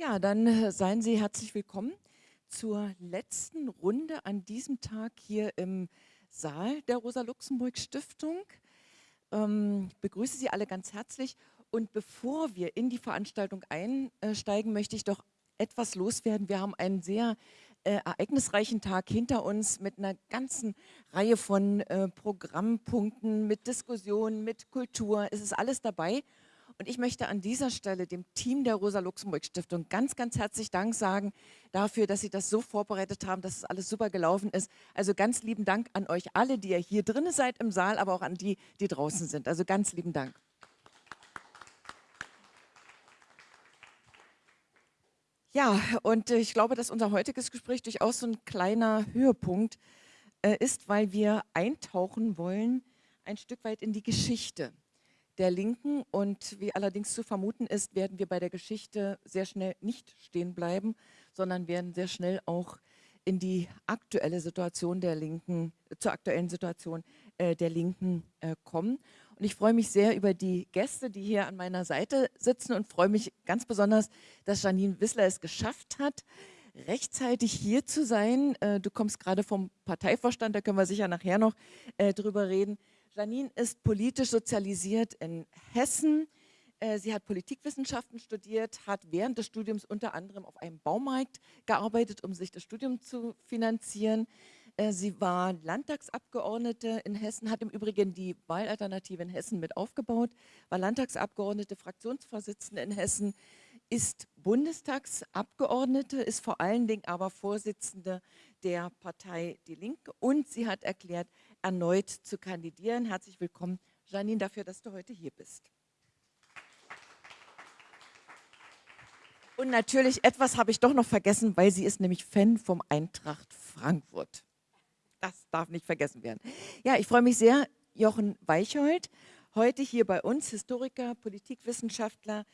Ja, dann äh, seien Sie herzlich willkommen zur letzten Runde an diesem Tag hier im Saal der Rosa-Luxemburg-Stiftung. Ähm, ich begrüße Sie alle ganz herzlich und bevor wir in die Veranstaltung einsteigen, möchte ich doch etwas loswerden. Wir haben einen sehr äh, ereignisreichen Tag hinter uns mit einer ganzen Reihe von äh, Programmpunkten, mit Diskussionen, mit Kultur. Es ist alles dabei und ich möchte an dieser Stelle dem Team der Rosa-Luxemburg-Stiftung ganz, ganz herzlich Dank sagen dafür, dass Sie das so vorbereitet haben, dass es alles super gelaufen ist. Also ganz lieben Dank an euch alle, die ihr hier drinnen seid im Saal, aber auch an die, die draußen sind. Also ganz lieben Dank. Ja, und ich glaube, dass unser heutiges Gespräch durchaus so ein kleiner Höhepunkt äh, ist, weil wir eintauchen wollen ein Stück weit in die Geschichte der Linken. Und wie allerdings zu vermuten ist, werden wir bei der Geschichte sehr schnell nicht stehen bleiben, sondern werden sehr schnell auch in die aktuelle Situation der Linken, zur aktuellen Situation äh, der Linken äh, kommen. Und ich freue mich sehr über die Gäste, die hier an meiner Seite sitzen und freue mich ganz besonders, dass Janine Wissler es geschafft hat, rechtzeitig hier zu sein. Äh, du kommst gerade vom Parteivorstand, da können wir sicher nachher noch äh, drüber reden. Janine ist politisch sozialisiert in Hessen. Äh, sie hat Politikwissenschaften studiert, hat während des Studiums unter anderem auf einem Baumarkt gearbeitet, um sich das Studium zu finanzieren. Äh, sie war Landtagsabgeordnete in Hessen, hat im Übrigen die Wahlalternative in Hessen mit aufgebaut, war Landtagsabgeordnete, Fraktionsvorsitzende in Hessen, ist Bundestagsabgeordnete, ist vor allen Dingen aber Vorsitzende der Partei Die Linke und sie hat erklärt, erneut zu kandidieren. Herzlich willkommen, Janine, dafür, dass du heute hier bist. Und natürlich, etwas habe ich doch noch vergessen, weil sie ist nämlich Fan vom Eintracht Frankfurt. Das darf nicht vergessen werden. Ja, ich freue mich sehr, Jochen Weichhold, heute hier bei uns, Historiker, Politikwissenschaftler,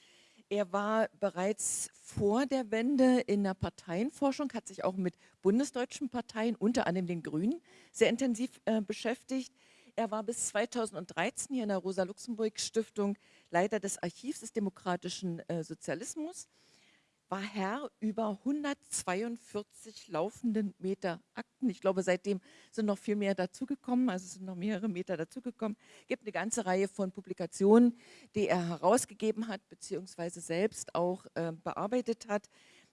er war bereits vor der Wende in der Parteienforschung, hat sich auch mit bundesdeutschen Parteien, unter anderem den Grünen, sehr intensiv äh, beschäftigt. Er war bis 2013 hier in der Rosa-Luxemburg-Stiftung Leiter des Archivs des demokratischen äh, Sozialismus war Herr über 142 laufenden Meter Akten. Ich glaube, seitdem sind noch viel mehr dazugekommen, also sind noch mehrere Meter dazugekommen. Es gibt eine ganze Reihe von Publikationen, die er herausgegeben hat, beziehungsweise selbst auch äh, bearbeitet hat.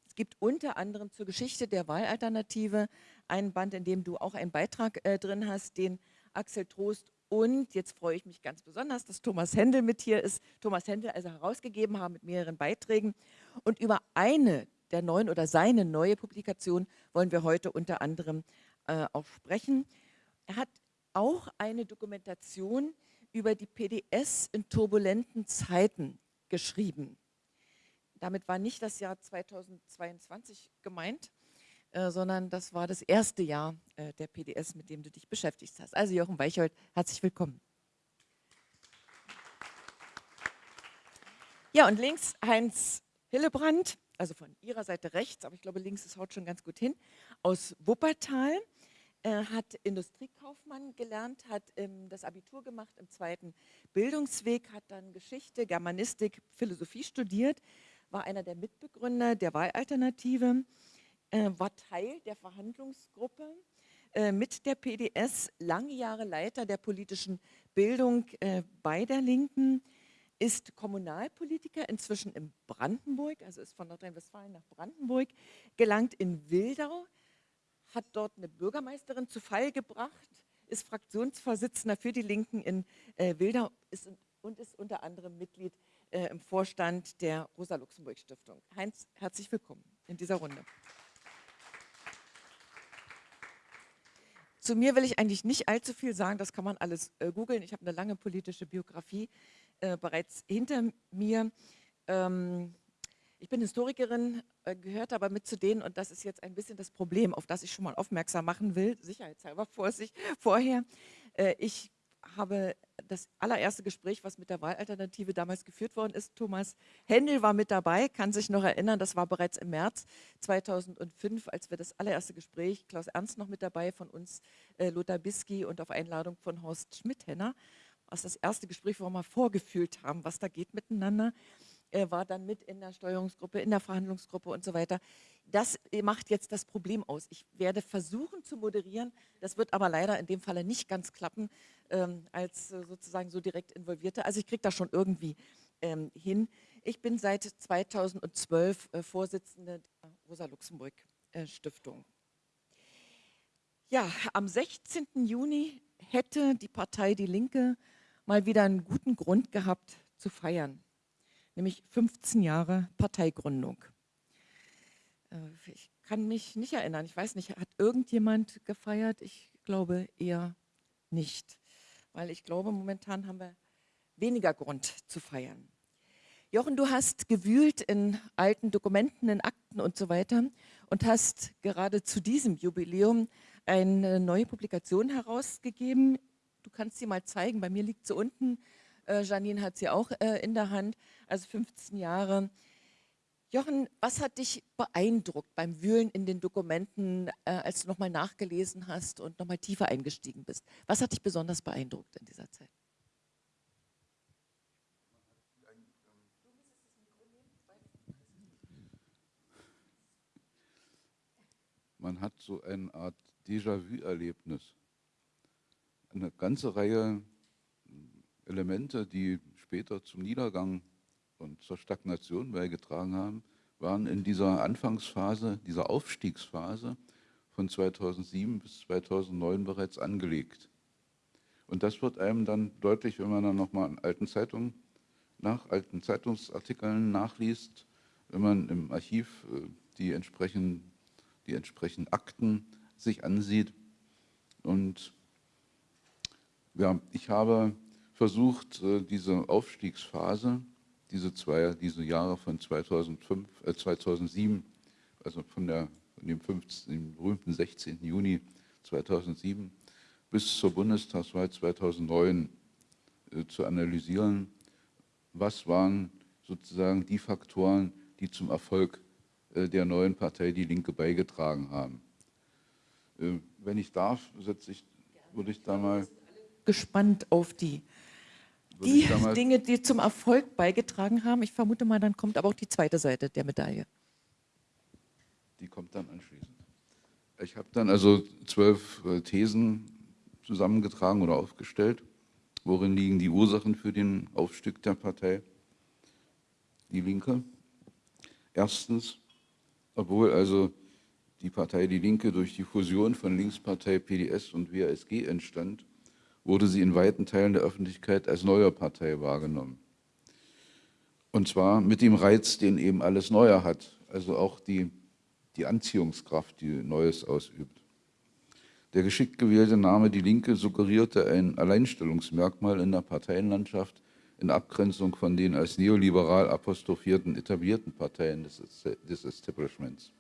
Es gibt unter anderem zur Geschichte der Wahlalternative einen Band, in dem du auch einen Beitrag äh, drin hast, den Axel Trost und jetzt freue ich mich ganz besonders, dass Thomas Händel mit hier ist. Thomas Händel also herausgegeben haben mit mehreren Beiträgen. Und über eine der neuen oder seine neue Publikation wollen wir heute unter anderem äh, auch sprechen. Er hat auch eine Dokumentation über die PDS in turbulenten Zeiten geschrieben. Damit war nicht das Jahr 2022 gemeint, äh, sondern das war das erste Jahr äh, der PDS, mit dem du dich beschäftigt hast. Also Jochen Weicholt, herzlich willkommen. Ja, und links Heinz Hillebrand, also von Ihrer Seite rechts, aber ich glaube, links ist haut schon ganz gut hin, aus Wuppertal. Er hat Industriekaufmann gelernt, hat ähm, das Abitur gemacht im zweiten Bildungsweg, hat dann Geschichte, Germanistik, Philosophie studiert, war einer der Mitbegründer der Wahlalternative, äh, war Teil der Verhandlungsgruppe äh, mit der PDS, lange Jahre Leiter der politischen Bildung äh, bei der Linken, ist Kommunalpolitiker, inzwischen in Brandenburg, also ist von Nordrhein-Westfalen nach Brandenburg, gelangt in Wildau, hat dort eine Bürgermeisterin zu Fall gebracht, ist Fraktionsvorsitzender für die Linken in äh, Wildau ist, und ist unter anderem Mitglied äh, im Vorstand der Rosa-Luxemburg-Stiftung. Heinz, herzlich willkommen in dieser Runde. Zu mir will ich eigentlich nicht allzu viel sagen, das kann man alles äh, googeln. Ich habe eine lange politische Biografie äh, bereits hinter mir. Ähm, ich bin Historikerin, äh, gehört aber mit zu denen, und das ist jetzt ein bisschen das Problem, auf das ich schon mal aufmerksam machen will, sicherheitshalber Vorsicht, vorher. Äh, ich habe das allererste Gespräch, was mit der Wahlalternative damals geführt worden ist. Thomas Händel war mit dabei, kann sich noch erinnern, das war bereits im März 2005, als wir das allererste Gespräch, Klaus Ernst noch mit dabei, von uns äh, Lothar Bisky und auf Einladung von Horst Schmidhenner, was das erste Gespräch, wo wir mal vorgefühlt haben, was da geht miteinander. äh, war dann mit in der Steuerungsgruppe, in der Verhandlungsgruppe und so weiter. Das äh, macht jetzt das Problem aus. Ich werde versuchen zu moderieren, das wird aber leider in dem Falle nicht ganz klappen, ähm, als äh, sozusagen so direkt Involvierte. Also ich kriege das schon irgendwie ähm, hin. Ich bin seit 2012 äh, Vorsitzende der Rosa-Luxemburg-Stiftung. Ja, am 16. Juni hätte die Partei Die Linke mal wieder einen guten Grund gehabt zu feiern, nämlich 15 Jahre Parteigründung. Äh, ich kann mich nicht erinnern, ich weiß nicht, hat irgendjemand gefeiert? Ich glaube eher nicht, weil ich glaube, momentan haben wir weniger Grund zu feiern. Jochen, du hast gewühlt in alten Dokumenten, in Akten und so weiter und hast gerade zu diesem Jubiläum eine neue Publikation herausgegeben. Du kannst sie mal zeigen, bei mir liegt sie unten. Äh, Janine hat sie auch äh, in der Hand, also 15 Jahre. Jochen, was hat dich beeindruckt beim Wühlen in den Dokumenten, äh, als du nochmal nachgelesen hast und nochmal tiefer eingestiegen bist? Was hat dich besonders beeindruckt in dieser Zeit? Man hat so eine Art Déjà-vu-Erlebnis. Eine ganze Reihe Elemente, die später zum Niedergang und zur Stagnation beigetragen haben, waren in dieser Anfangsphase, dieser Aufstiegsphase von 2007 bis 2009 bereits angelegt. Und das wird einem dann deutlich, wenn man dann nochmal in alten Zeitungen, nach alten Zeitungsartikeln nachliest, wenn man im Archiv äh, die entsprechenden, die entsprechenden Akten sich ansieht. Und ja, ich habe versucht, äh, diese Aufstiegsphase, diese zwei, diese Jahre von 2005, äh 2007, also von, der, von dem, 15, dem berühmten 16. Juni 2007 bis zur Bundestagswahl 2009 äh, zu analysieren. Was waren sozusagen die Faktoren, die zum Erfolg äh, der neuen Partei Die Linke beigetragen haben? Äh, wenn ich darf, setze ich, würde ich da mal... Gespannt auf die, die Dinge, die zum Erfolg beigetragen haben. Ich vermute mal, dann kommt aber auch die zweite Seite der Medaille. Die kommt dann anschließend. Ich habe dann also zwölf äh, Thesen zusammengetragen oder aufgestellt. Worin liegen die Ursachen für den Aufstieg der Partei Die Linke? Erstens, obwohl also die Partei Die Linke durch die Fusion von Linkspartei PDS und WASG entstand, wurde sie in weiten Teilen der Öffentlichkeit als neue Partei wahrgenommen. Und zwar mit dem Reiz, den eben alles Neue hat, also auch die, die Anziehungskraft, die Neues ausübt. Der geschickt gewählte Name Die Linke suggerierte ein Alleinstellungsmerkmal in der Parteienlandschaft in Abgrenzung von den als neoliberal apostrophierten etablierten Parteien des, des Establishments.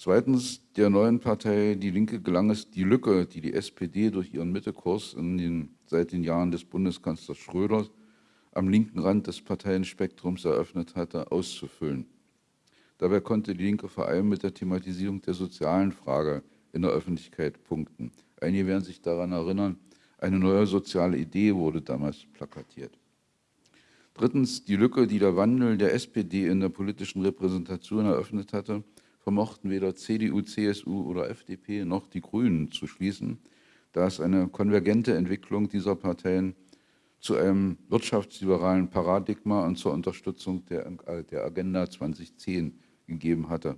Zweitens, der neuen Partei Die Linke gelang es, die Lücke, die die SPD durch ihren Mittekurs in den, seit den Jahren des Bundeskanzlers Schröder am linken Rand des Parteienspektrums eröffnet hatte, auszufüllen. Dabei konnte die Linke vor allem mit der Thematisierung der sozialen Frage in der Öffentlichkeit punkten. Einige werden sich daran erinnern, eine neue soziale Idee wurde damals plakatiert. Drittens, die Lücke, die der Wandel der SPD in der politischen Repräsentation eröffnet hatte, vermochten weder CDU, CSU oder FDP noch die Grünen zu schließen, da es eine konvergente Entwicklung dieser Parteien zu einem wirtschaftsliberalen Paradigma und zur Unterstützung der, der Agenda 2010 gegeben hatte.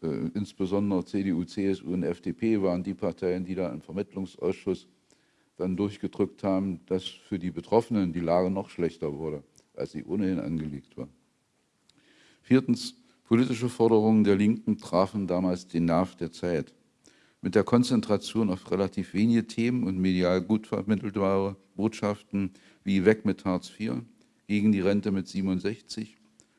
Äh, insbesondere CDU, CSU und FDP waren die Parteien, die da im Vermittlungsausschuss dann durchgedrückt haben, dass für die Betroffenen die Lage noch schlechter wurde, als sie ohnehin angelegt war. Viertens, Politische Forderungen der Linken trafen damals den Nerv der Zeit. Mit der Konzentration auf relativ wenige Themen und medial gut vermittelbare Botschaften wie weg mit Hartz IV, gegen die Rente mit 67,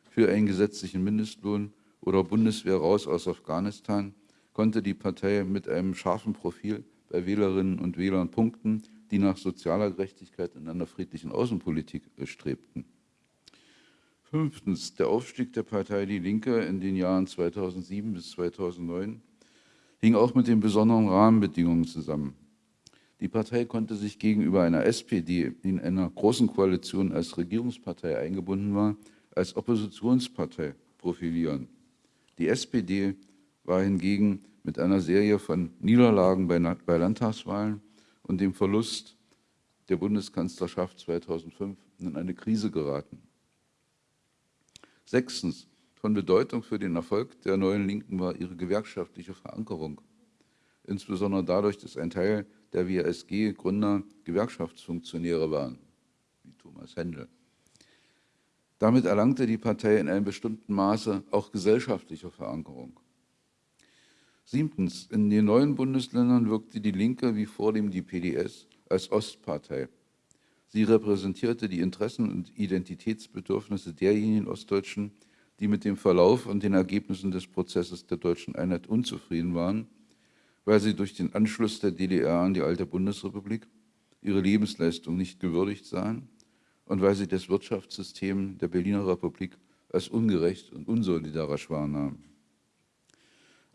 für einen gesetzlichen Mindestlohn oder Bundeswehr raus aus Afghanistan, konnte die Partei mit einem scharfen Profil bei Wählerinnen und Wählern punkten, die nach sozialer Gerechtigkeit in einer friedlichen Außenpolitik strebten. Fünftens, der Aufstieg der Partei Die Linke in den Jahren 2007 bis 2009 hing auch mit den besonderen Rahmenbedingungen zusammen. Die Partei konnte sich gegenüber einer SPD, die in einer großen Koalition als Regierungspartei eingebunden war, als Oppositionspartei profilieren. Die SPD war hingegen mit einer Serie von Niederlagen bei, Landtagswahlen und dem Verlust der Bundeskanzlerschaft 2005 in eine Krise geraten. Sechstens, von Bedeutung für den Erfolg der neuen Linken war ihre gewerkschaftliche Verankerung. Insbesondere dadurch, dass ein Teil der WSG-Gründer Gewerkschaftsfunktionäre waren, wie Thomas Händel. Damit erlangte die Partei in einem bestimmten Maße auch gesellschaftliche Verankerung. Siebtens, in den neuen Bundesländern wirkte die Linke wie vor dem die PDS als Ostpartei. Sie repräsentierte die Interessen und Identitätsbedürfnisse derjenigen Ostdeutschen, die mit dem Verlauf und den Ergebnissen des Prozesses der deutschen Einheit unzufrieden waren, weil sie durch den Anschluss der DDR an die alte Bundesrepublik ihre Lebensleistung nicht gewürdigt sahen und weil sie das Wirtschaftssystem der Berliner Republik als ungerecht und unsolidarisch wahrnahmen.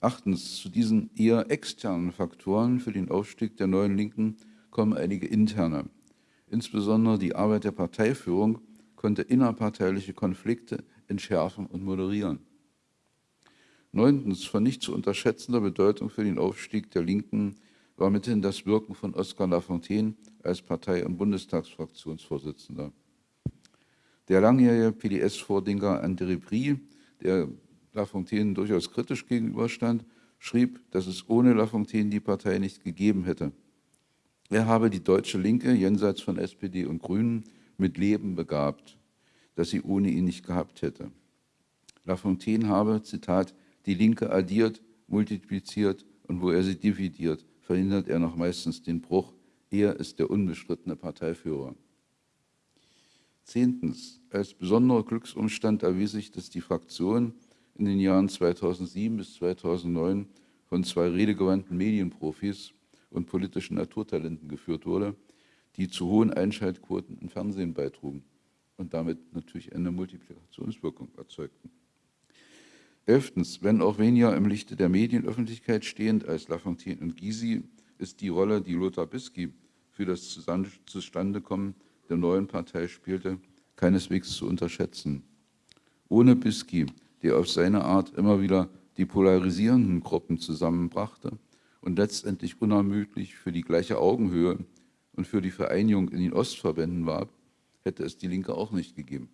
Achtens, zu diesen eher externen Faktoren für den Aufstieg der neuen Linken kommen einige interne. Insbesondere die Arbeit der Parteiführung konnte innerparteiliche Konflikte entschärfen und moderieren. Neuntens, von nicht zu unterschätzender Bedeutung für den Aufstieg der Linken war mithin das Wirken von Oskar Lafontaine als Partei- und Bundestagsfraktionsvorsitzender. Der langjährige PDS-Vordenker André Brie, der Lafontaine durchaus kritisch gegenüberstand, schrieb, dass es ohne Lafontaine die Partei nicht gegeben hätte. Er habe die deutsche Linke jenseits von SPD und Grünen mit Leben begabt, das sie ohne ihn nicht gehabt hätte. Lafontaine habe, Zitat, die Linke addiert, multipliziert und wo er sie dividiert, verhindert er noch meistens den Bruch. Er ist der unbestrittene Parteiführer. Zehntens. Als besonderer Glücksumstand erwies sich, dass die Fraktion in den Jahren 2007 bis 2009 von zwei redegewandten Medienprofis und politischen Naturtalenten geführt wurde, die zu hohen Einschaltquoten im Fernsehen beitrugen und damit natürlich eine Multiplikationswirkung erzeugten. Elftens, wenn auch weniger im Lichte der Medienöffentlichkeit stehend als Lafontaine und Gysi, ist die Rolle, die Lothar Bisky für das Zustandekommen der neuen Partei spielte, keineswegs zu unterschätzen. Ohne Bisky, der auf seine Art immer wieder die polarisierenden Gruppen zusammenbrachte und letztendlich unermüdlich für die gleiche Augenhöhe und für die Vereinigung in den Ostverbänden warb, hätte es die Linke auch nicht gegeben.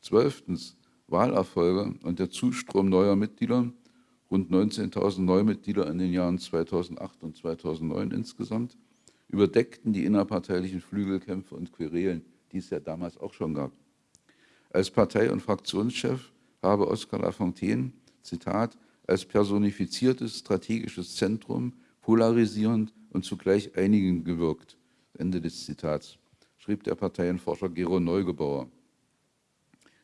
Zwölftens, Wahlerfolge und der Zustrom neuer Mitglieder, rund 19.000 Neumitglieder in den Jahren 2008 und 2009 insgesamt, überdeckten die innerparteilichen Flügelkämpfe und Querelen, die es ja damals auch schon gab. Als Partei- und Fraktionschef habe Oskar Lafontaine, Zitat, als personifiziertes strategisches Zentrum polarisierend und zugleich einigend gewirkt. Ende des Zitats, schrieb der Parteienforscher Gero Neugebauer.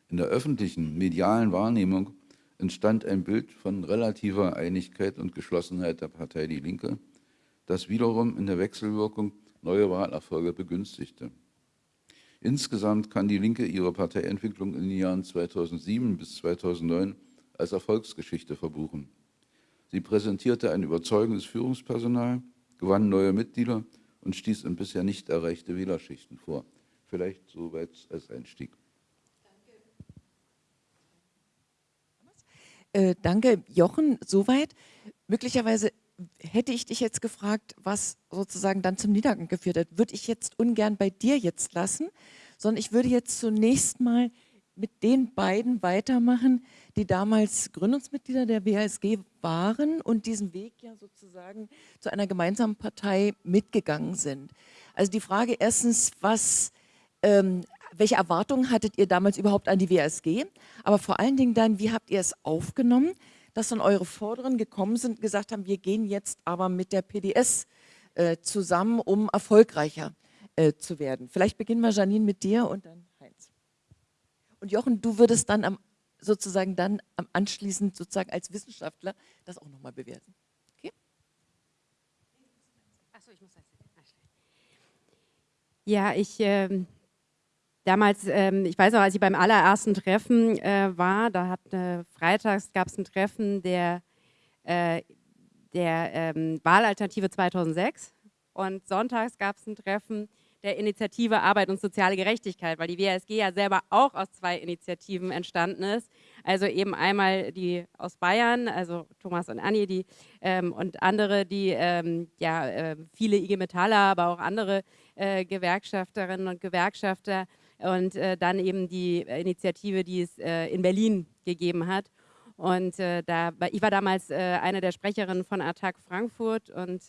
In der öffentlichen, medialen Wahrnehmung entstand ein Bild von relativer Einigkeit und Geschlossenheit der Partei Die Linke, das wiederum in der Wechselwirkung neue Wahlerfolge begünstigte. Insgesamt kann die Linke ihre Parteientwicklung in den Jahren 2007 bis 2009 als Erfolgsgeschichte verbuchen. Sie präsentierte ein überzeugendes Führungspersonal, gewann neue Mitglieder und stieß in bisher nicht erreichte Wählerschichten vor. Vielleicht soweit als Einstieg. Äh, danke, Jochen, soweit. Möglicherweise hätte ich dich jetzt gefragt, was sozusagen dann zum Niedergang geführt hat, würde ich jetzt ungern bei dir jetzt lassen, sondern ich würde jetzt zunächst mal mit den beiden weitermachen, die damals Gründungsmitglieder der WASG waren und diesen Weg ja sozusagen zu einer gemeinsamen Partei mitgegangen sind. Also die Frage erstens, was ähm, welche Erwartungen hattet ihr damals überhaupt an die WSG? Aber vor allen Dingen dann, wie habt ihr es aufgenommen, dass dann eure Vorderen gekommen sind und gesagt haben, wir gehen jetzt aber mit der PDS äh, zusammen, um erfolgreicher äh, zu werden. Vielleicht beginnen wir, Janine, mit dir und dann Heinz. Und Jochen, du würdest dann am, sozusagen dann anschließend sozusagen als Wissenschaftler das auch nochmal bewerten. Okay? Achso, ich muss. Ja, ich ähm, damals, ähm, ich weiß noch, als ich beim allerersten Treffen äh, war, da hat äh, freitags gab es ein Treffen der, äh, der ähm, Wahlalternative 2006 und sonntags gab es ein Treffen der Initiative Arbeit und soziale Gerechtigkeit, weil die WSG ja selber auch aus zwei Initiativen entstanden ist. Also eben einmal die aus Bayern, also Thomas und Anni, die ähm, und andere, die ähm, ja äh, viele IG Metaller, aber auch andere äh, Gewerkschafterinnen und Gewerkschafter und äh, dann eben die Initiative, die es äh, in Berlin gegeben hat. Und äh, da, ich war damals äh, eine der Sprecherinnen von Attac Frankfurt und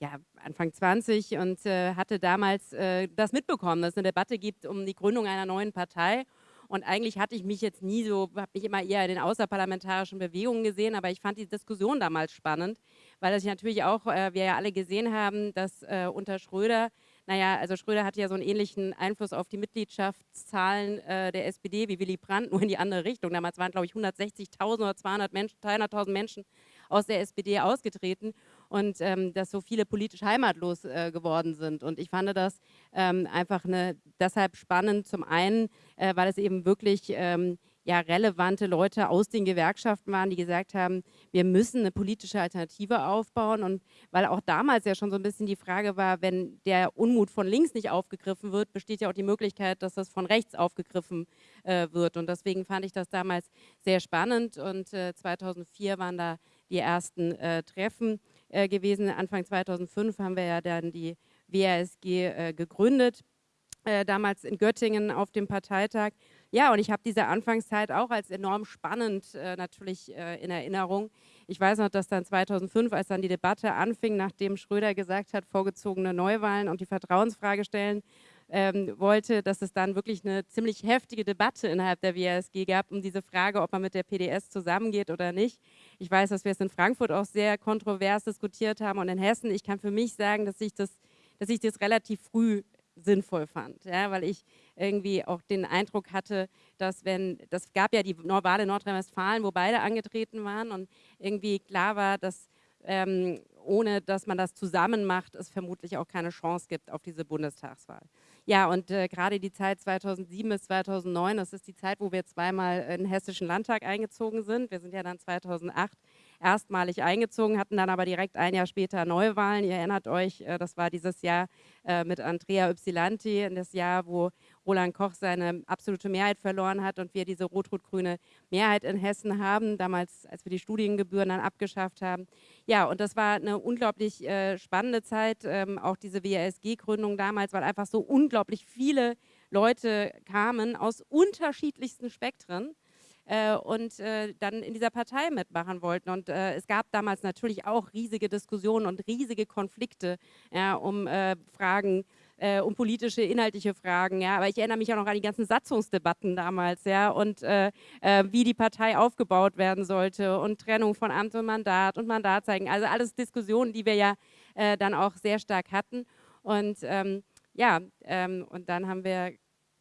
ja, Anfang 20 und äh, hatte damals äh, das mitbekommen, dass es eine Debatte gibt um die Gründung einer neuen Partei. Und eigentlich hatte ich mich jetzt nie so, habe mich immer eher in den außerparlamentarischen Bewegungen gesehen, aber ich fand die Diskussion damals spannend, weil das natürlich auch, äh, wir ja alle gesehen haben, dass äh, unter Schröder, naja, also Schröder hatte ja so einen ähnlichen Einfluss auf die Mitgliedschaftszahlen äh, der SPD wie Willy Brandt, nur in die andere Richtung. Damals waren, glaube ich, 160.000 oder 200 Menschen, 200.000 Menschen aus der SPD ausgetreten und ähm, dass so viele politisch heimatlos äh, geworden sind. Und ich fand das ähm, einfach eine, deshalb spannend, zum einen, äh, weil es eben wirklich ähm, ja, relevante Leute aus den Gewerkschaften waren, die gesagt haben, wir müssen eine politische Alternative aufbauen. Und weil auch damals ja schon so ein bisschen die Frage war, wenn der Unmut von links nicht aufgegriffen wird, besteht ja auch die Möglichkeit, dass das von rechts aufgegriffen äh, wird. Und deswegen fand ich das damals sehr spannend. Und äh, 2004 waren da die ersten äh, Treffen äh, gewesen. Anfang 2005 haben wir ja dann die WASG äh, gegründet, äh, damals in Göttingen auf dem Parteitag. Ja, und ich habe diese Anfangszeit auch als enorm spannend äh, natürlich äh, in Erinnerung. Ich weiß noch, dass dann 2005, als dann die Debatte anfing, nachdem Schröder gesagt hat, vorgezogene Neuwahlen und die Vertrauensfrage stellen, ähm, wollte, dass es dann wirklich eine ziemlich heftige Debatte innerhalb der WASG gab um diese Frage, ob man mit der PDS zusammengeht oder nicht. Ich weiß, dass wir es in Frankfurt auch sehr kontrovers diskutiert haben und in Hessen. Ich kann für mich sagen, dass ich das, dass ich das relativ früh sinnvoll fand, ja, weil ich irgendwie auch den Eindruck hatte, dass wenn, das gab ja die Wahl in Nordrhein-Westfalen, wo beide angetreten waren und irgendwie klar war, dass ähm, ohne dass man das zusammen macht, es vermutlich auch keine Chance gibt auf diese Bundestagswahl. Ja, und äh, gerade die Zeit 2007 bis 2009, das ist die Zeit, wo wir zweimal in den Hessischen Landtag eingezogen sind. Wir sind ja dann 2008 erstmalig eingezogen, hatten dann aber direkt ein Jahr später Neuwahlen. Ihr erinnert euch, äh, das war dieses Jahr äh, mit Andrea Ypsilanti, das Jahr, wo Roland Koch seine absolute Mehrheit verloren hat und wir diese rot-rot-grüne Mehrheit in Hessen haben, damals, als wir die Studiengebühren dann abgeschafft haben. Ja, und das war eine unglaublich äh, spannende Zeit, ähm, auch diese WASG-Gründung damals, weil einfach so unglaublich viele Leute kamen aus unterschiedlichsten Spektren äh, und äh, dann in dieser Partei mitmachen wollten. Und äh, es gab damals natürlich auch riesige Diskussionen und riesige Konflikte ja, um äh, Fragen, äh, um politische, inhaltliche Fragen. Ja. Aber ich erinnere mich auch noch an die ganzen Satzungsdebatten damals ja, und äh, wie die Partei aufgebaut werden sollte und Trennung von Amt und Mandat und Mandatzeigen. Also alles Diskussionen, die wir ja dann auch sehr stark hatten. Und ähm, ja, ähm, und dann haben wir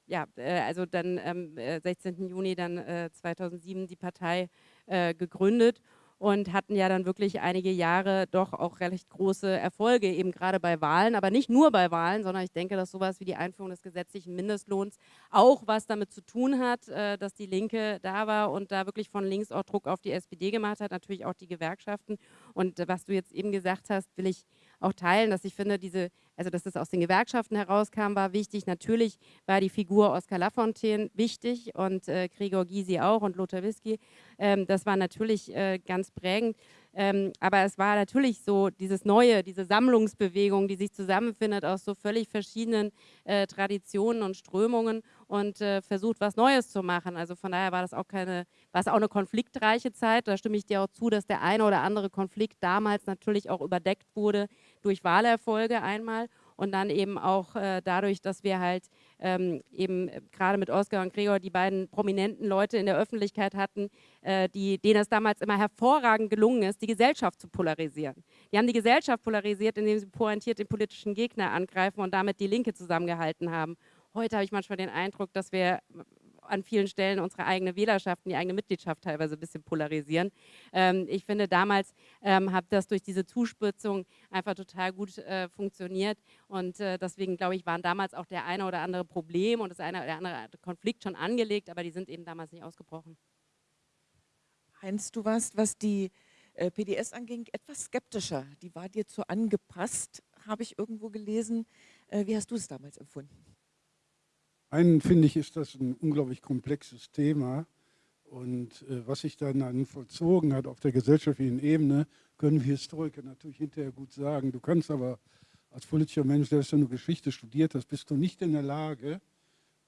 ja, äh, also dann am ähm, 16. Juni dann äh, 2007 die Partei äh, gegründet und hatten ja dann wirklich einige Jahre doch auch recht große Erfolge, eben gerade bei Wahlen, aber nicht nur bei Wahlen, sondern ich denke, dass sowas wie die Einführung des gesetzlichen Mindestlohns auch was damit zu tun hat, äh, dass die Linke da war und da wirklich von links auch Druck auf die SPD gemacht hat, natürlich auch die Gewerkschaften. Und was du jetzt eben gesagt hast, will ich auch teilen, dass ich finde, diese, also dass das aus den Gewerkschaften herauskam, war wichtig. Natürlich war die Figur Oskar Lafontaine wichtig und äh, Gregor Gysi auch und Lothar Whisky. Ähm, das war natürlich äh, ganz prägend. Ähm, aber es war natürlich so dieses Neue, diese Sammlungsbewegung, die sich zusammenfindet aus so völlig verschiedenen äh, Traditionen und Strömungen und äh, versucht, was Neues zu machen. Also von daher war das auch keine, war es auch eine konfliktreiche Zeit. Da stimme ich dir auch zu, dass der eine oder andere Konflikt damals natürlich auch überdeckt wurde durch Wahlerfolge einmal und dann eben auch äh, dadurch, dass wir halt ähm, eben äh, gerade mit Oskar und Gregor die beiden prominenten Leute in der Öffentlichkeit hatten, äh, die, denen es damals immer hervorragend gelungen ist, die Gesellschaft zu polarisieren. Die haben die Gesellschaft polarisiert, indem sie pointiert den politischen Gegner angreifen und damit die Linke zusammengehalten haben. Heute habe ich manchmal den Eindruck, dass wir an vielen Stellen unsere eigene Wählerschaft die eigene Mitgliedschaft teilweise ein bisschen polarisieren. Ähm, ich finde, damals ähm, hat das durch diese Zuspitzung einfach total gut äh, funktioniert und äh, deswegen, glaube ich, waren damals auch der eine oder andere Problem und das eine oder andere Konflikt schon angelegt, aber die sind eben damals nicht ausgebrochen. Heinz, du warst, was die äh, PDS anging, etwas skeptischer. Die war dir zu angepasst. habe ich irgendwo gelesen. Äh, wie hast du es damals empfunden? Einen finde ich, ist das ein unglaublich komplexes Thema. Und äh, was sich dann vollzogen hat auf der gesellschaftlichen Ebene, können wir Historiker natürlich hinterher gut sagen. Du kannst aber als politischer Mensch, der du Geschichte studiert hast, bist du nicht in der Lage,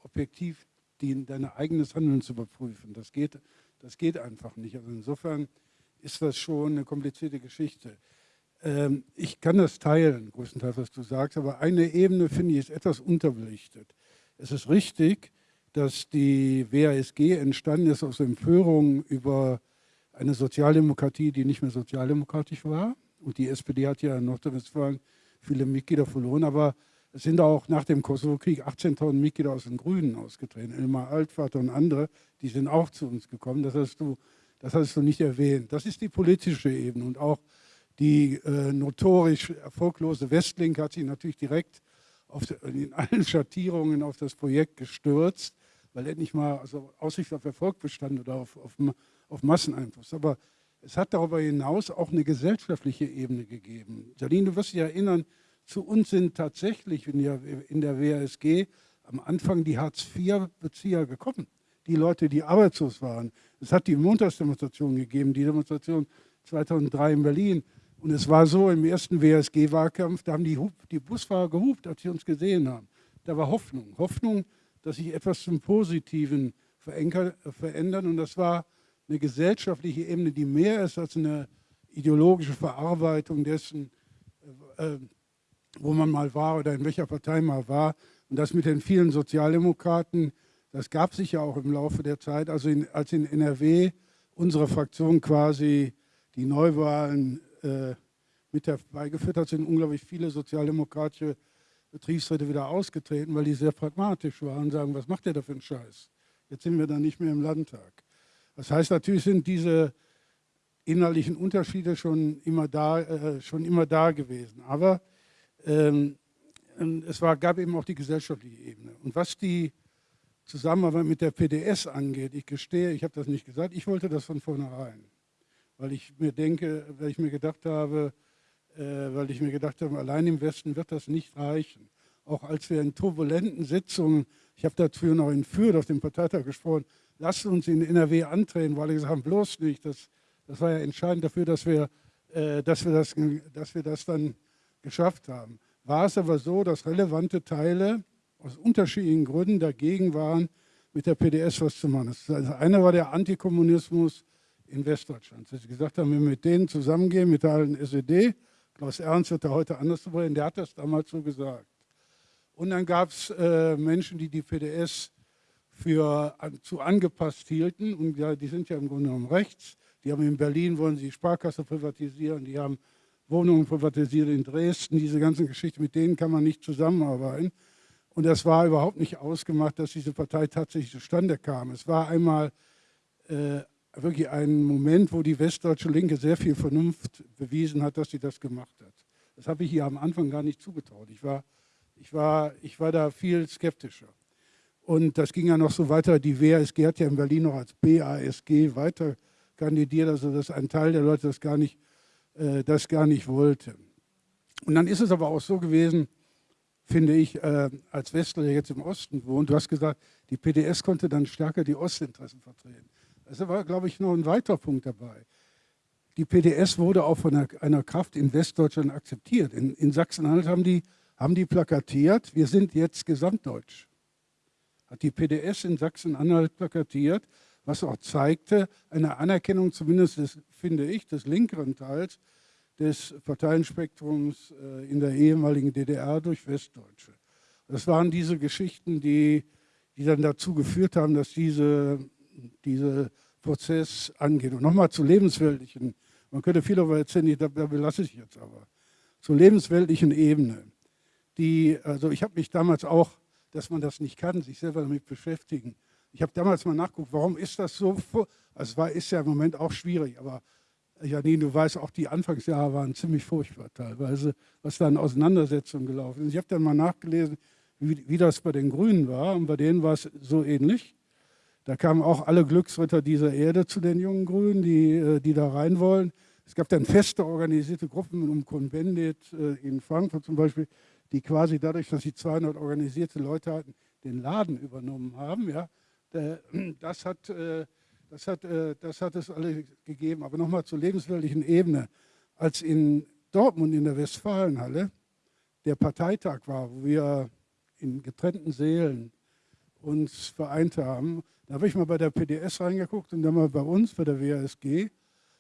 objektiv die, dein eigenes Handeln zu überprüfen. Das geht, das geht einfach nicht. Also insofern ist das schon eine komplizierte Geschichte. Ähm, ich kann das teilen, größtenteils, was du sagst, aber eine Ebene, finde ich, ist etwas unterbelichtet. Es ist richtig, dass die WASG entstanden ist aus Empörung über eine Sozialdemokratie, die nicht mehr sozialdemokratisch war. Und die SPD hat ja in Nordrhein-Westfalen viele Mitglieder verloren, aber es sind auch nach dem Kosovo-Krieg 18.000 Mitglieder aus den Grünen ausgetreten. Elmar Altvater und andere, die sind auch zu uns gekommen. Das hast du, das hast du nicht erwähnt. Das ist die politische Ebene. Und auch die äh, notorisch erfolglose Westlink hat sich natürlich direkt auf, in allen Schattierungen auf das Projekt gestürzt, weil endlich mal also Aussicht auf Erfolg bestand oder auf, auf, auf Masseneinfluss. Aber es hat darüber hinaus auch eine gesellschaftliche Ebene gegeben. Janine, du wirst dich erinnern, zu uns sind tatsächlich in der, in der WASG am Anfang die Hartz-IV-Bezieher gekommen. Die Leute, die arbeitslos waren. Es hat die Montagsdemonstration gegeben, die Demonstration 2003 in Berlin. Und es war so, im ersten WSG-Wahlkampf, da haben die, die Busfahrer gehupt, als sie uns gesehen haben. Da war Hoffnung. Hoffnung, dass sich etwas zum Positiven verändert. Und das war eine gesellschaftliche Ebene, die mehr ist als eine ideologische Verarbeitung dessen, äh, wo man mal war oder in welcher Partei man war. Und das mit den vielen Sozialdemokraten, das gab sich ja auch im Laufe der Zeit. Also in, als in NRW unsere Fraktion quasi die Neuwahlen äh, mit herbeigeführt hat, sind unglaublich viele sozialdemokratische Betriebsräte wieder ausgetreten, weil die sehr pragmatisch waren und sagen, was macht der da für einen Scheiß? Jetzt sind wir dann nicht mehr im Landtag. Das heißt, natürlich sind diese innerlichen Unterschiede schon immer da, äh, schon immer da gewesen. Aber ähm, es war, gab eben auch die gesellschaftliche Ebene. Und was die Zusammenarbeit mit der PDS angeht, ich gestehe, ich habe das nicht gesagt, ich wollte das von vornherein. Weil ich mir denke, weil ich mir gedacht habe, äh, weil ich mir gedacht habe, allein im Westen wird das nicht reichen. Auch als wir in turbulenten Sitzungen, ich habe dazu noch in Fürth auf dem Parteitag gesprochen, lasst uns in NRW antreten, weil ich gesagt habe, bloß nicht. Das, das war ja entscheidend dafür, dass wir, äh, dass, wir das, dass wir das dann geschafft haben. War es aber so, dass relevante Teile aus unterschiedlichen Gründen dagegen waren, mit der PDS was zu machen. Das also eine war der Antikommunismus in Westdeutschland. Sie gesagt haben, wenn wir mit denen zusammengehen, mit der SED, Klaus Ernst wird da heute anders drüber reden, der hat das damals so gesagt. Und dann gab es äh, Menschen, die die PDS für an, zu angepasst hielten. Und ja, die sind ja im Grunde genommen rechts. Die haben in Berlin, wollen sie die Sparkasse privatisieren, die haben Wohnungen privatisiert in Dresden, diese ganzen Geschichten, mit denen kann man nicht zusammenarbeiten. Und das war überhaupt nicht ausgemacht, dass diese Partei tatsächlich zustande kam. Es war einmal äh, wirklich ein Moment, wo die westdeutsche Linke sehr viel Vernunft bewiesen hat, dass sie das gemacht hat. Das habe ich ihr am Anfang gar nicht zugetraut. Ich war, ich war, ich war da viel skeptischer. Und das ging ja noch so weiter. Die WASG hat ja in Berlin noch als BASG weiter kandidiert, also dass ein Teil der Leute das gar nicht äh, das gar nicht wollte. Und dann ist es aber auch so gewesen, finde ich, äh, als Westler, der jetzt im Osten wohnt, du hast gesagt, die PDS konnte dann stärker die Ostinteressen vertreten. Das war, glaube ich, noch ein weiterer Punkt dabei. Die PDS wurde auch von einer, Kraft in Westdeutschland akzeptiert. In, in Sachsen-Anhalt haben die, haben die plakatiert, wir sind jetzt gesamtdeutsch. Hat die PDS in Sachsen-Anhalt plakatiert was auch zeigte, eine Anerkennung zumindest, des, finde ich, des linkeren Teils des Parteienspektrums äh, in der ehemaligen DDR durch Westdeutsche. Das waren diese Geschichten, die, die dann dazu geführt haben, dass diese, dieser Prozess angeht. Und nochmal zu lebensweltlichen, man könnte viel darüber erzählen, da, da belasse ich jetzt aber, zur lebensweltlichen Ebene. Die, also ich habe mich damals auch, dass man das nicht kann, sich selber damit beschäftigen, ich habe damals mal nachgeguckt, warum ist das so? Also war, ist ja im Moment auch schwierig, aber Janine, du weißt, auch die Anfangsjahre waren ziemlich furchtbar teilweise, was da in Auseinandersetzungen gelaufen ist. Ich habe dann mal nachgelesen, wie, wie das bei den Grünen war und bei denen war es so ähnlich. Da kamen auch alle Glücksritter dieser Erde zu den jungen Grünen, die, äh, die da rein wollen. Es gab dann feste organisierte Gruppen um Convendit äh, in Frankfurt zum Beispiel, die quasi dadurch, dass sie 200 organisierte Leute hatten, den Laden übernommen haben. Ja. Das hat, äh, das hat, äh, das hat es alle gegeben. Aber nochmal zur lebensweltlichen Ebene. Als in Dortmund in der Westfalenhalle der Parteitag war, wo wir in getrennten Seelen uns vereint haben, da habe ich mal bei der PDS reingeguckt und dann mal bei uns, bei der WASG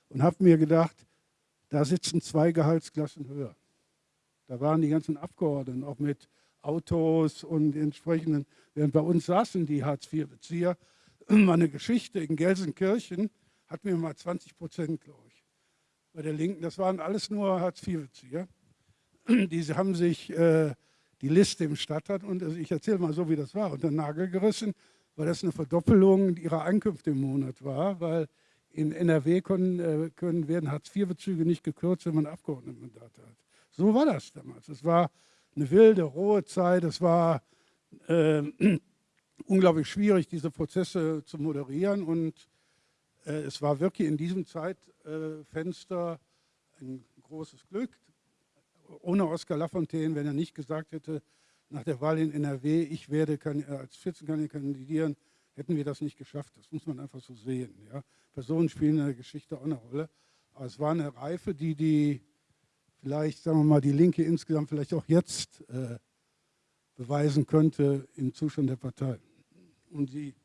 und habe mir gedacht, da sitzen zwei Gehaltsklassen höher. Da waren die ganzen Abgeordneten auch mit Autos und entsprechenden, während bei uns saßen die Hartz-IV-Bezieher, meine Geschichte in Gelsenkirchen hat mir mal 20 Prozent, glaube ich, bei der Linken. Das waren alles nur Hartz-IV-Bezieher. Diese haben sich äh, die Liste im Stadtrat und also ich erzähle mal so, wie das war, unter den Nagel gerissen, weil das eine Verdoppelung ihrer Einkünfte im Monat war, weil in NRW können, äh, können werden Hartz-IV-Bezüge nicht gekürzt, wenn man Abgeordnetenmandate hat. So war das damals. Es war eine wilde, rohe Zeit. Es war äh, unglaublich schwierig, diese Prozesse zu moderieren. Und äh, es war wirklich in diesem Zeitfenster ein großes Glück. Ohne Oskar Lafontaine, wenn er nicht gesagt hätte, nach der Wahl in NRW, ich werde äh, als Spitzenkandidat kandidieren, hätten wir das nicht geschafft. Das muss man einfach so sehen. Ja. Personen spielen in der Geschichte auch eine Rolle. Aber es war eine Reife, die die vielleicht, sagen wir mal, die Linke insgesamt vielleicht auch jetzt äh, beweisen könnte im Zustand der Partei. Und sie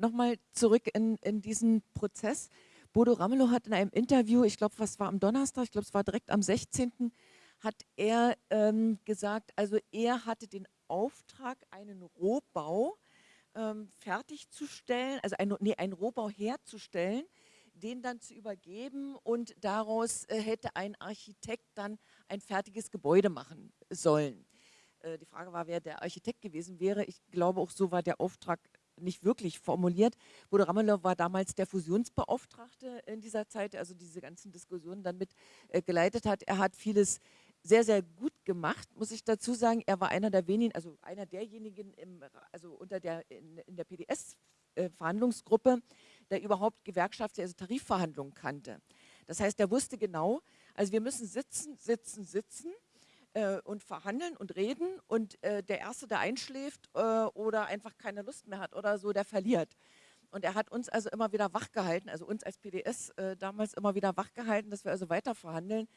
Nochmal zurück in, in diesen Prozess. Bodo Ramelow hat in einem Interview, ich glaube, was war am Donnerstag, ich glaube, es war direkt am 16., hat er ähm, gesagt, also er hatte den Auftrag, einen Rohbau ähm, fertigzustellen, also ein, nee, einen Rohbau herzustellen, den dann zu übergeben und daraus äh, hätte ein Architekt dann ein fertiges Gebäude machen sollen. Äh, die Frage war, wer der Architekt gewesen wäre. Ich glaube, auch so war der Auftrag nicht wirklich formuliert. Bodo Ramelow war damals der Fusionsbeauftragte in dieser Zeit, also diese ganzen Diskussionen dann mit äh, geleitet hat. Er hat vieles sehr, sehr gut gemacht, muss ich dazu sagen. Er war einer der wenigen, also einer derjenigen im, also unter der, in, in der PDS-Verhandlungsgruppe, äh, der überhaupt gewerkschaftliche, also Tarifverhandlungen kannte. Das heißt, er wusste genau, also wir müssen sitzen, sitzen, sitzen äh, und verhandeln und reden und äh, der Erste, der einschläft äh, oder einfach keine Lust mehr hat oder so, der verliert. Und er hat uns also immer wieder wachgehalten, also uns als PDS äh, damals immer wieder wachgehalten, dass wir also weiter verhandeln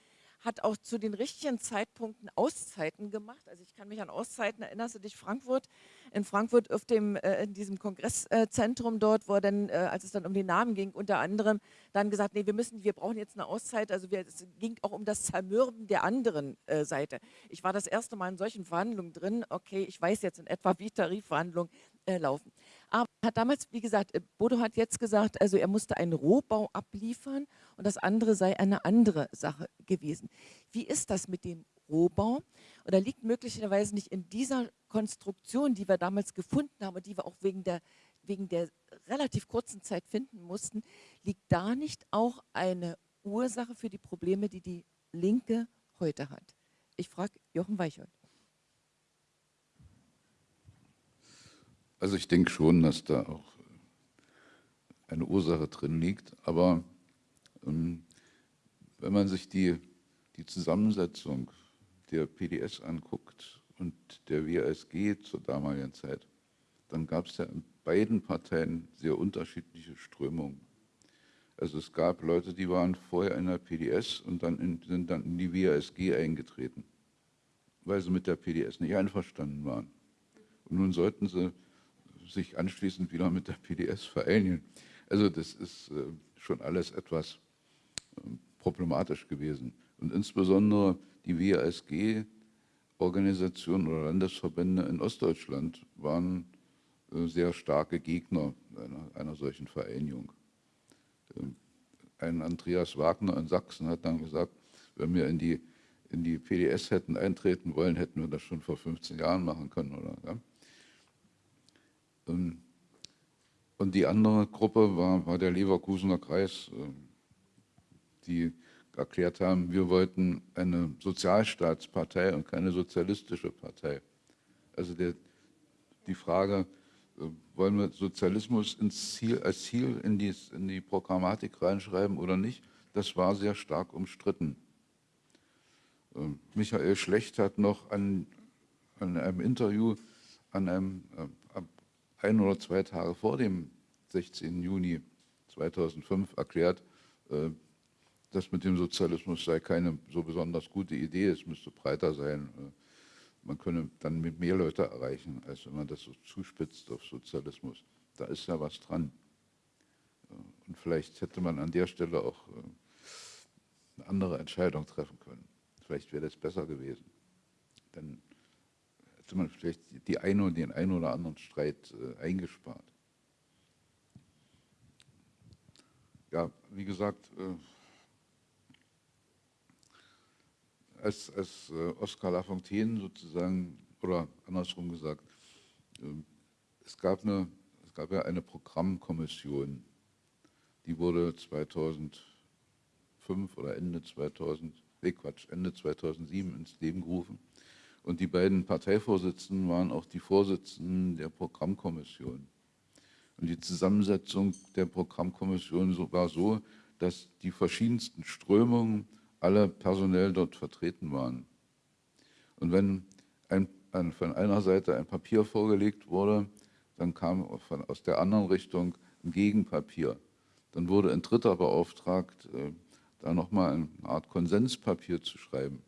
hat auch zu den richtigen Zeitpunkten Auszeiten gemacht. Also ich kann mich an Auszeiten, erinnerst du dich, Frankfurt? In Frankfurt auf dem, äh, in diesem Kongresszentrum dort, wo dann, äh, als es dann um den Namen ging, unter anderem dann gesagt, nee, wir müssen, wir brauchen jetzt eine Auszeit. Also wir, es ging auch um das Zermürben der anderen äh, Seite. Ich war das erste Mal in solchen Verhandlungen drin. Okay, ich weiß jetzt in etwa, wie Tarifverhandlungen äh, laufen. Aber hat damals, wie gesagt, äh, Bodo hat jetzt gesagt, also er musste einen Rohbau abliefern und das andere sei eine andere Sache gewesen. Wie ist das mit dem Rohbau? Oder liegt möglicherweise nicht in dieser Konstruktion, die wir damals gefunden haben und die wir auch wegen der, wegen der relativ kurzen Zeit finden mussten, liegt da nicht auch eine Ursache für die Probleme, die die Linke heute hat? Ich frage Jochen Weichhold. Also ich denke schon, dass da auch eine Ursache drin liegt, aber wenn man sich die, die Zusammensetzung der PDS anguckt und der WASG zur damaligen Zeit, dann gab es ja in beiden Parteien sehr unterschiedliche Strömungen. Also es gab Leute, die waren vorher in der PDS und dann in, sind dann in die WASG eingetreten, weil sie mit der PDS nicht einverstanden waren. Und nun sollten sie sich anschließend wieder mit der PDS vereinigen. Also das ist äh, schon alles etwas ähm, problematisch gewesen. Und insbesondere die WASG-Organisationen oder Landesverbände in Ostdeutschland waren äh, sehr starke Gegner einer, einer solchen Vereinigung. Ähm, ein Andreas Wagner in Sachsen hat dann gesagt, wenn wir in die, in die PDS hätten eintreten wollen, hätten wir das schon vor 15 Jahren machen können. Oder, ja? Ähm, und die andere Gruppe war, war der Leverkusener Kreis, ähm, die erklärt haben, wir wollten eine Sozialstaatspartei und keine sozialistische Partei. Also der, die Frage, Äh, wollen wir Sozialismus Ziel, als Ziel in die, in die Programmatik reinschreiben oder nicht? Das war sehr stark umstritten. Äh, Michael Schlecht hat noch an, an einem Interview an einem, äh, ein oder zwei Tage vor dem 16. Juni 2005 erklärt, das mit dem Sozialismus sei keine so besonders gute Idee, es müsste breiter sein man könne dann mit mehr Leute erreichen, als wenn man das so zuspitzt auf Sozialismus. Da ist ja was dran. Und vielleicht hätte man an der Stelle auch äh, eine andere Entscheidung treffen können. Vielleicht wäre das besser gewesen. Dann hätte man vielleicht die eine und den einen oder anderen Streit äh, eingespart. Ja, wie gesagt, äh, als, als äh, Oskar Lafontaine sozusagen, oder andersrum gesagt, ähm, es gab, eine, es gab ja eine Programmkommission, die wurde 2005 oder Ende 2000, nee Quatsch, Ende 2007 ins Leben gerufen. Und die beiden Parteivorsitzenden waren auch die Vorsitzenden der Programmkommission. Und die Zusammensetzung der Programmkommission war so, dass die verschiedensten Strömungen alle personell dort vertreten waren. Und wenn ein, ein, von einer Seite ein Papier vorgelegt wurde, dann kam von, aus der anderen Richtung ein Gegenpapier. Dann wurde ein Dritter beauftragt, äh, da nochmal eine Art Konsenspapier zu schreiben.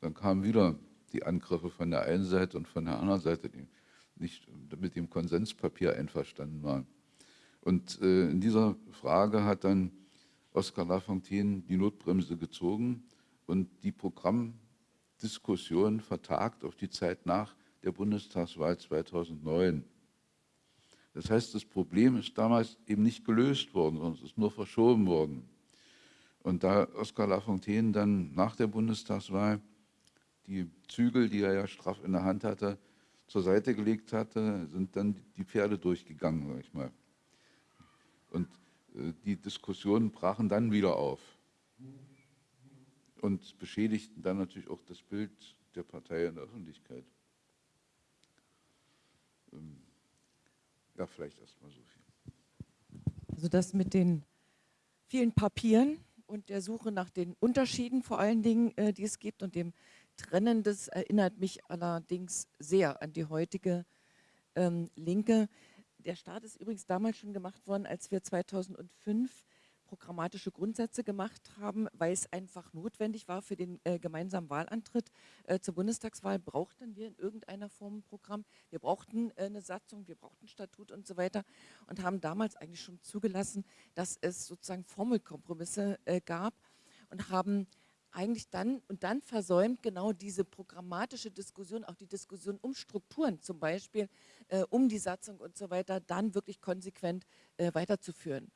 Dann kamen wieder die Angriffe von der einen Seite und von der anderen Seite, die nicht mit dem Konsenspapier einverstanden waren. Und äh, in dieser Frage hat dann Oskar Lafontaine die Notbremse gezogen und die Programmdiskussion vertagt auf die Zeit nach der Bundestagswahl 2009. Das heißt, das Problem ist damals eben nicht gelöst worden, sondern es ist nur verschoben worden. Und da Oskar Lafontaine dann nach der Bundestagswahl die Zügel, die er ja straff in der Hand hatte, zur Seite gelegt hatte, sind dann die Pferde durchgegangen, sag ich mal. Und die Diskussionen brachen dann wieder auf und beschädigten dann natürlich auch das Bild der Partei in der Öffentlichkeit. Ähm, ja, vielleicht erstmal so viel. Also das mit den vielen Papieren und der Suche nach den Unterschieden vor allen Dingen, äh, die es gibt und dem Trennen, das erinnert mich allerdings sehr an die heutige ähm, Linke der Start ist übrigens damals schon gemacht worden, als wir 2005 programmatische Grundsätze gemacht haben, weil es einfach notwendig war für den äh, gemeinsamen Wahlantritt äh, zur Bundestagswahl, brauchten wir in irgendeiner Form ein Programm. Wir brauchten äh, eine Satzung, wir brauchten Statut und so weiter und haben damals eigentlich schon zugelassen, dass es sozusagen Formelkompromisse äh, gab und haben eigentlich dann und dann versäumt, genau diese programmatische Diskussion, auch die Diskussion um Strukturen zum Beispiel, äh, um die Satzung und so weiter, dann wirklich konsequent äh, weiterzuführen.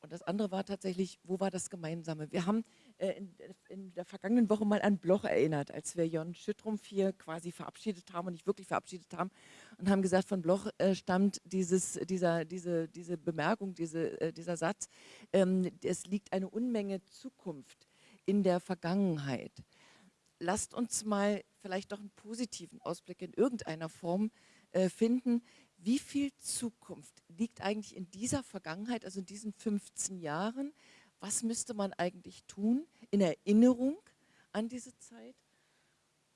Und das andere war tatsächlich, wo war das Gemeinsame? Wir haben äh, in, in, der vergangenen Woche mal an Bloch erinnert, als wir Jon Schüttrumpf hier quasi verabschiedet haben und nicht wirklich verabschiedet haben und haben gesagt, von Bloch äh, stammt dieses, dieser, diese, diese Bemerkung, diese, äh, dieser Satz, ähm, es liegt eine Unmenge Zukunft in der Vergangenheit. Lasst uns mal vielleicht doch einen positiven Ausblick in irgendeiner Form äh, finden. Wie viel Zukunft liegt eigentlich in dieser Vergangenheit, also in diesen 15 Jahren? Was müsste man eigentlich tun in Erinnerung an diese Zeit,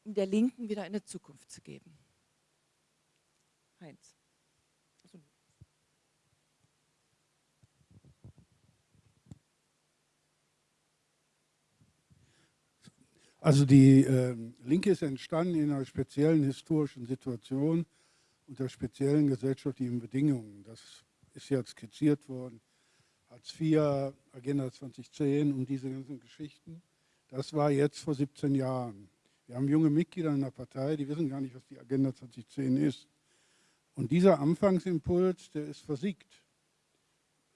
um der Linken wieder eine Zukunft zu geben? Heinz. Also die äh, Linke ist entstanden in einer speziellen historischen Situation unter speziellen gesellschaftlichen Bedingungen. Das ist jetzt skizziert worden. Hartz IV, Agenda 2010 und diese ganzen Geschichten. Das war jetzt vor 17 Jahren. Wir haben junge Mitglieder in der Partei, die wissen gar nicht, was die Agenda 2010 ist. Und dieser Anfangsimpuls, der ist versiegt.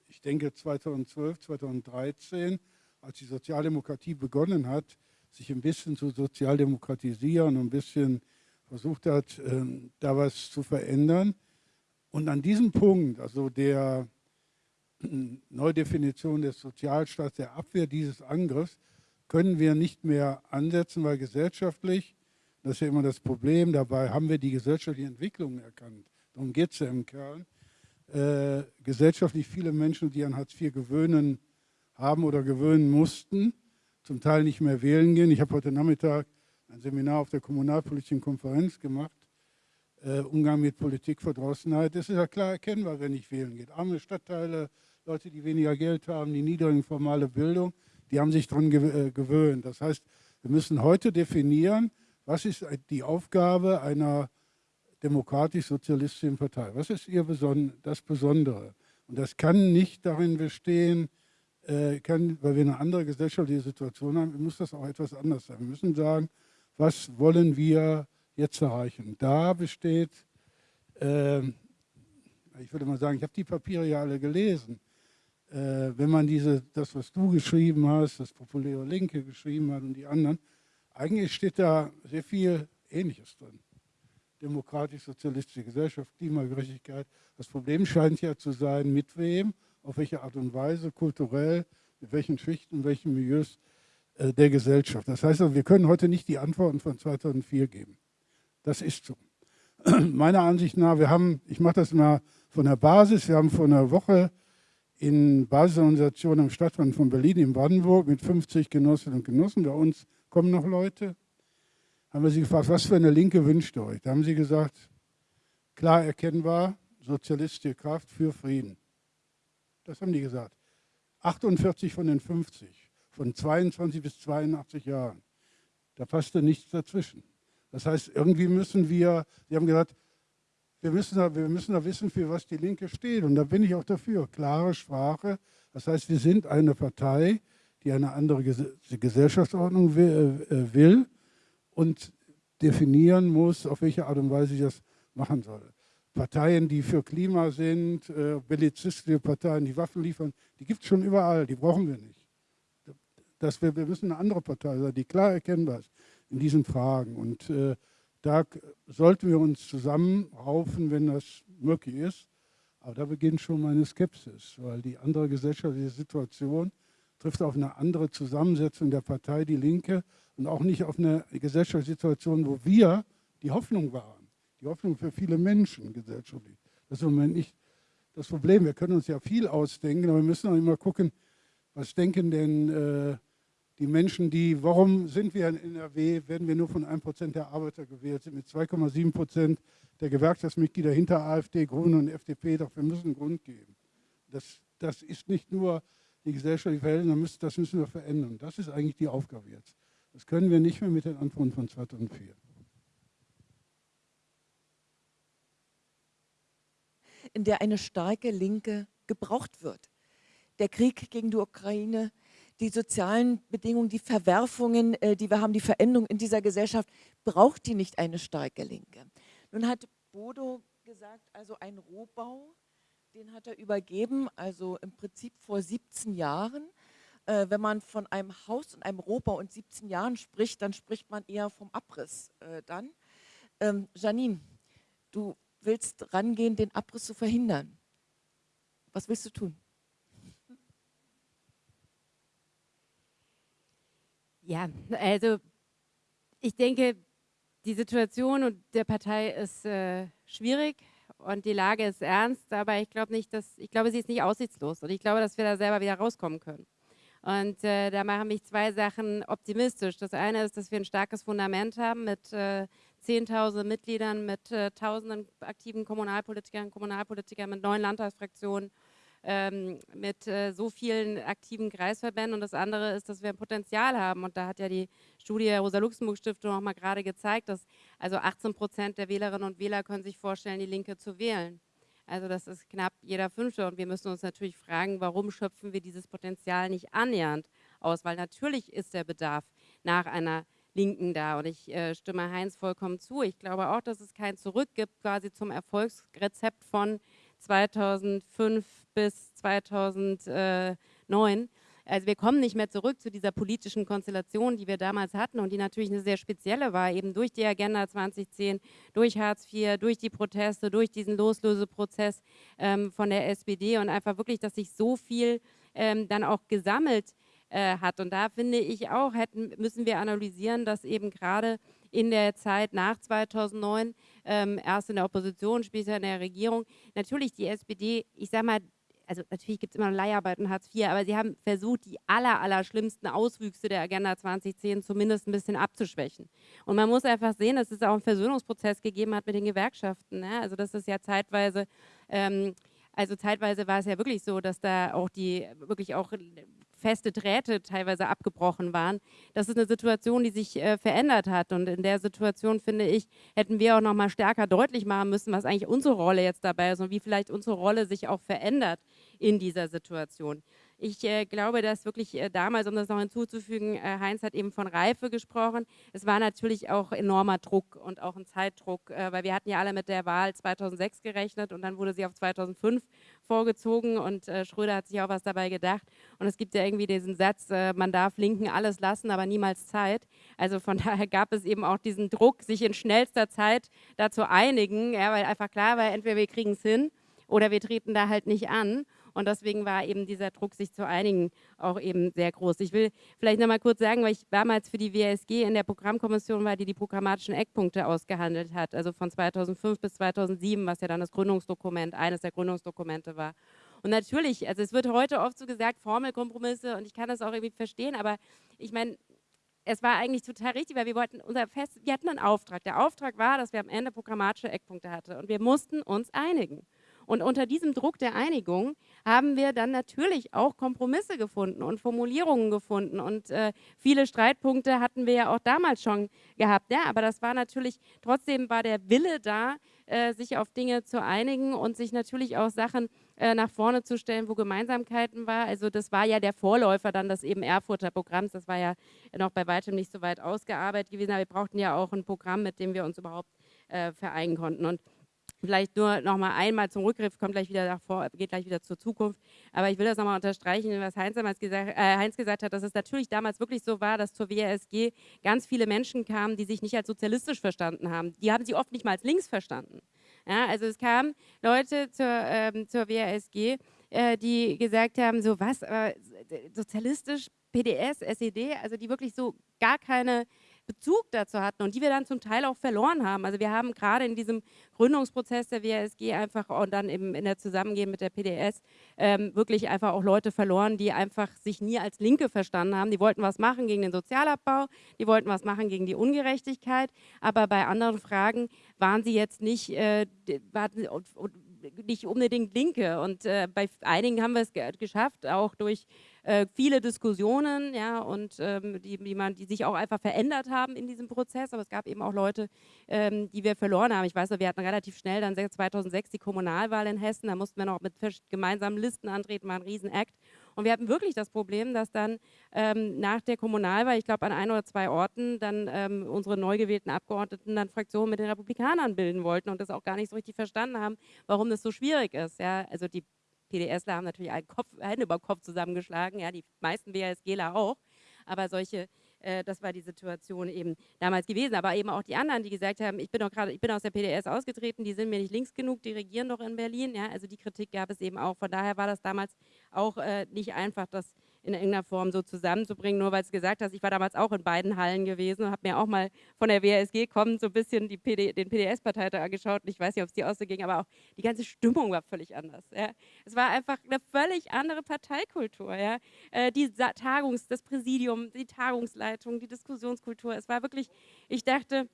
Ich denke 2012, 2013, als die Sozialdemokratie begonnen hat, sich ein bisschen zu sozialdemokratisieren und ein bisschen versucht hat, ähm, da was zu verändern. Und an diesem Punkt, also der Neudefinition des Sozialstaats, der Abwehr dieses Angriffs, können wir nicht mehr ansetzen, weil gesellschaftlich, das ist ja immer das Problem, dabei haben wir die gesellschaftlichen Entwicklungen erkannt. darum geht es ja im Kern, äh, gesellschaftlich viele Menschen, die an Hartz IV gewöhnen haben oder gewöhnen mussten, zum Teil nicht mehr wählen gehen. Ich habe heute Nachmittag ein Seminar auf der Kommunalpolitischen Konferenz gemacht, äh, Umgang mit Politikverdrossenheit. Das ist ja klar erkennbar, wenn ich wählen geht. Arme Stadtteile, Leute, die weniger Geld haben, die niedrige formale Bildung, die haben sich daran äh, gewöhnt. Das heißt, wir müssen heute definieren, was ist die Aufgabe einer demokratisch-sozialistischen Partei? Was ist ihr Beson das Besondere? Und das kann nicht darin bestehen, äh, kann, weil wir eine andere gesellschaftliche Situation haben, muss das auch etwas anders sein. Wir müssen sagen, was wollen wir jetzt erreichen? Da besteht, äh, ich würde mal sagen, ich habe die Papiere ja alle gelesen. Äh, wenn man diese, das, was du geschrieben hast, das populäre Linke geschrieben hat und die anderen, eigentlich steht da sehr viel Ähnliches drin. Demokratisch-sozialistische Gesellschaft, Klimagerechtigkeit. Das Problem scheint ja zu sein, mit wem, auf welche Art und Weise, kulturell, mit welchen Schichten, welchen Milieus äh, der Gesellschaft. Das heißt, also, wir können heute nicht die Antworten von 2004 geben. Das ist so. Meiner Ansicht nach, wir haben, ich mache das mal von der Basis, wir haben vor einer Woche in Basisorganisationen am Stadtrand von Berlin in Brandenburg mit 50 Genossinnen und Genossen, bei uns kommen noch Leute, haben wir sie gefragt, was für eine Linke wünscht ihr euch? Da haben sie gesagt, klar erkennbar, sozialistische Kraft für Frieden. Das haben die gesagt. 48 von den 50, von 22 bis 82 Jahren. Da passte nichts dazwischen. Das heißt, irgendwie müssen wir, sie haben gesagt, wir müssen, da, wir müssen da wissen, für was die Linke steht. Und da bin ich auch dafür. Klare Sprache. Das heißt, wir sind eine Partei, die eine andere Gesellschaftsordnung äh, will und definieren muss, auf welche Art und Weise sie das machen soll. Parteien, die für Klima sind, äh, bellizistische Parteien, die Waffen liefern, die gibt es schon überall, die brauchen wir nicht. Das wir, wir müssen eine andere Partei sein, die klar erkennbar ist in diesen Fragen. Und äh, da sollten wir uns zusammenraufen, wenn das möglich ist. Aber da beginnt schon meine Skepsis, weil die andere gesellschaftliche Situation trifft auf eine andere Zusammensetzung der Partei Die Linke und auch nicht auf eine gesellschaftliche Situation, wo wir die Hoffnung waren. Die Hoffnung für viele Menschen gesellschaftlich. Das ist im Moment nicht das Problem. Wir können uns ja viel ausdenken, aber wir müssen auch immer gucken, was denken denn äh, die Menschen, die, warum sind wir in NRW, werden wir nur von 1% der Arbeiter gewählt, sind mit 2,7% der Gewerkschaftsmitglieder hinter AfD, Grünen und FDP, doch wir müssen einen Grund geben. Das, das ist nicht nur die gesellschaftliche Verhältnisse, das müssen wir verändern. Das ist eigentlich die Aufgabe jetzt. Das können wir nicht mehr mit den Antworten von 2004. In der eine starke Linke gebraucht wird. Der Krieg gegen die Ukraine, die sozialen Bedingungen, die Verwerfungen, äh, die wir haben, die Veränderung in dieser Gesellschaft, braucht die nicht eine starke Linke. Nun hat Bodo gesagt, also ein Rohbau, den hat er übergeben, also im Prinzip vor 17 Jahren. Äh, wenn man von einem Haus und einem Rohbau in 17 Jahren spricht, dann spricht man eher vom Abriss äh, dann. Ähm, Janine, du willst rangehen, den Abriss zu verhindern. Was willst du tun? Ja, also ich denke, die Situation und der Partei ist äh, schwierig und die Lage ist ernst, aber ich glaube nicht, dass ich glaube, sie ist nicht aussichtslos und ich glaube, dass wir da selber wieder rauskommen können. Und äh, da machen mich zwei Sachen optimistisch. Das eine ist, dass wir ein starkes Fundament haben mit äh, 10.000 Mitgliedern, mit äh, tausenden aktiven Kommunalpolitikern, Kommunalpolitikern, mit neun Landtagsfraktionen ähm, mit äh, so vielen aktiven Kreisverbänden. Und das andere ist, dass wir ein Potenzial haben. Und da hat ja die Studie der Rosa-Luxemburg-Stiftung auch mal gerade gezeigt, dass also 18 Prozent der Wählerinnen und Wähler können sich vorstellen, die Linke zu wählen. Also das ist knapp jeder Fünfte. Und wir müssen uns natürlich fragen, warum schöpfen wir dieses Potenzial nicht annähernd aus? Weil natürlich ist der Bedarf nach einer Linken da. Und ich äh, stimme Heinz vollkommen zu. Ich glaube auch, dass es kein Zurück gibt quasi zum Erfolgsrezept von 2005 bis 2009. Also wir kommen nicht mehr zurück zu dieser politischen Konstellation, die wir damals hatten und die natürlich eine sehr spezielle war, eben durch die Agenda 2010, durch Hartz IV, durch die Proteste, durch diesen Loslöseprozess ähm, von der SPD und einfach wirklich, dass sich so viel ähm, dann auch gesammelt äh, hat. Und da finde ich auch, hätten, müssen wir analysieren, dass eben gerade in der Zeit nach 2009, ähm, erst in der Opposition, später in der Regierung. Natürlich die SPD, ich sage mal, also natürlich gibt es immer Leiharbeit und Hartz IV, aber sie haben versucht, die aller, aller schlimmsten Auswüchse der Agenda 2010 zumindest ein bisschen abzuschwächen. Und man muss einfach sehen, dass es auch einen Versöhnungsprozess gegeben hat mit den Gewerkschaften. Ne? Also das ist ja zeitweise ähm, also zeitweise war es ja wirklich so, dass da auch die wirklich auch feste Drähte teilweise abgebrochen waren. Das ist eine Situation, die sich äh, verändert hat. Und in der Situation, finde ich, hätten wir auch noch mal stärker deutlich machen müssen, was eigentlich unsere Rolle jetzt dabei ist und wie vielleicht unsere Rolle sich auch verändert in dieser Situation. Ich äh, glaube, dass wirklich äh, damals, um das noch hinzuzufügen, äh, Heinz hat eben von Reife gesprochen. Es war natürlich auch enormer Druck und auch ein Zeitdruck, äh, weil wir hatten ja alle mit der Wahl 2006 gerechnet und dann wurde sie auf 2005 vorgezogen und äh, Schröder hat sich auch was dabei gedacht. Und es gibt ja irgendwie diesen Satz, äh, man darf Linken alles lassen, aber niemals Zeit. Also von daher gab es eben auch diesen Druck, sich in schnellster Zeit da zu einigen, ja, weil einfach klar war, entweder wir kriegen es hin oder wir treten da halt nicht an. Und deswegen war eben dieser Druck, sich zu einigen, auch eben sehr groß. Ich will vielleicht noch mal kurz sagen, weil ich damals für die WSG in der Programmkommission war, die die programmatischen Eckpunkte ausgehandelt hat, also von 2005 bis 2007, was ja dann das Gründungsdokument, eines der Gründungsdokumente war. Und natürlich, also es wird heute oft so gesagt, Formelkompromisse und ich kann das auch irgendwie verstehen, aber ich meine, es war eigentlich total richtig, weil wir wollten unser Fest, wir hatten einen Auftrag. Der Auftrag war, dass wir am Ende programmatische Eckpunkte hatten und wir mussten uns einigen. Und unter diesem Druck der Einigung haben wir dann natürlich auch Kompromisse gefunden und Formulierungen gefunden. Und äh, viele Streitpunkte hatten wir ja auch damals schon gehabt. Ja, aber das war natürlich, trotzdem war der Wille da, äh, sich auf Dinge zu einigen und sich natürlich auch Sachen äh, nach vorne zu stellen, wo Gemeinsamkeiten war. Also das war ja der Vorläufer dann des eben Erfurter Programms. Das war ja noch bei weitem nicht so weit ausgearbeitet gewesen. Aber wir brauchten ja auch ein Programm, mit dem wir uns überhaupt äh, vereinen konnten. Und Vielleicht nur noch mal einmal zum Rückgriff, kommt gleich wieder davor, geht gleich wieder zur Zukunft. Aber ich will das nochmal unterstreichen, was Heinz damals gesagt, äh, Heinz gesagt hat, dass es natürlich damals wirklich so war, dass zur WASG ganz viele Menschen kamen, die sich nicht als sozialistisch verstanden haben. Die haben sie oft nicht mal als links verstanden. Ja, also es kamen Leute zur, ähm, zur WASG, äh, die gesagt haben, so was, äh, sozialistisch, PDS, SED, also die wirklich so gar keine Bezug dazu hatten und die wir dann zum Teil auch verloren haben. Also wir haben gerade in diesem Gründungsprozess der WSG einfach und dann eben in der Zusammengehen mit der PDS ähm, wirklich einfach auch Leute verloren, die einfach sich nie als Linke verstanden haben. Die wollten was machen gegen den Sozialabbau, die wollten was machen gegen die Ungerechtigkeit, aber bei anderen Fragen waren sie jetzt nicht, äh, waren, nicht unbedingt Linke. Und äh, bei einigen haben wir es geschafft, auch durch äh, viele Diskussionen, ja, und ähm, die, die, man, die sich auch einfach verändert haben in diesem Prozess. Aber es gab eben auch Leute, ähm, die wir verloren haben. Ich weiß noch, wir hatten relativ schnell dann 2006 die Kommunalwahl in Hessen. Da mussten wir noch mit gemeinsamen Listen antreten, war ein Riesenakt. Und wir hatten wirklich das Problem, dass dann ähm, nach der Kommunalwahl, ich glaube an ein oder zwei Orten, dann ähm, unsere neu gewählten Abgeordneten dann Fraktionen mit den Republikanern bilden wollten und das auch gar nicht so richtig verstanden haben, warum das so schwierig ist. Ja? Also die PDSler haben natürlich einen Kopf, Hände über Kopf zusammengeschlagen, ja, die meisten WSGler auch, aber solche äh, das war die Situation eben damals gewesen. Aber eben auch die anderen, die gesagt haben, ich bin doch gerade, ich bin aus der PDS ausgetreten, die sind mir nicht links genug, die regieren doch in Berlin. Ja, also die Kritik gab es eben auch. Von daher war das damals auch äh, nicht einfach, das in irgendeiner Form so zusammenzubringen, nur weil es gesagt hast, ich war damals auch in beiden Hallen gewesen und habe mir auch mal von der WSG kommend so ein bisschen PD, den PDS-Parteitag angeschaut und ich weiß nicht, ob es dir auch so ging, aber auch die ganze Stimmung war völlig anders. Ja. Es war einfach eine völlig andere Parteikultur. Ja. Äh, die Tagungs-, das Präsidium, die Tagungsleitung, die Diskussionskultur, es war wirklich, ich dachte,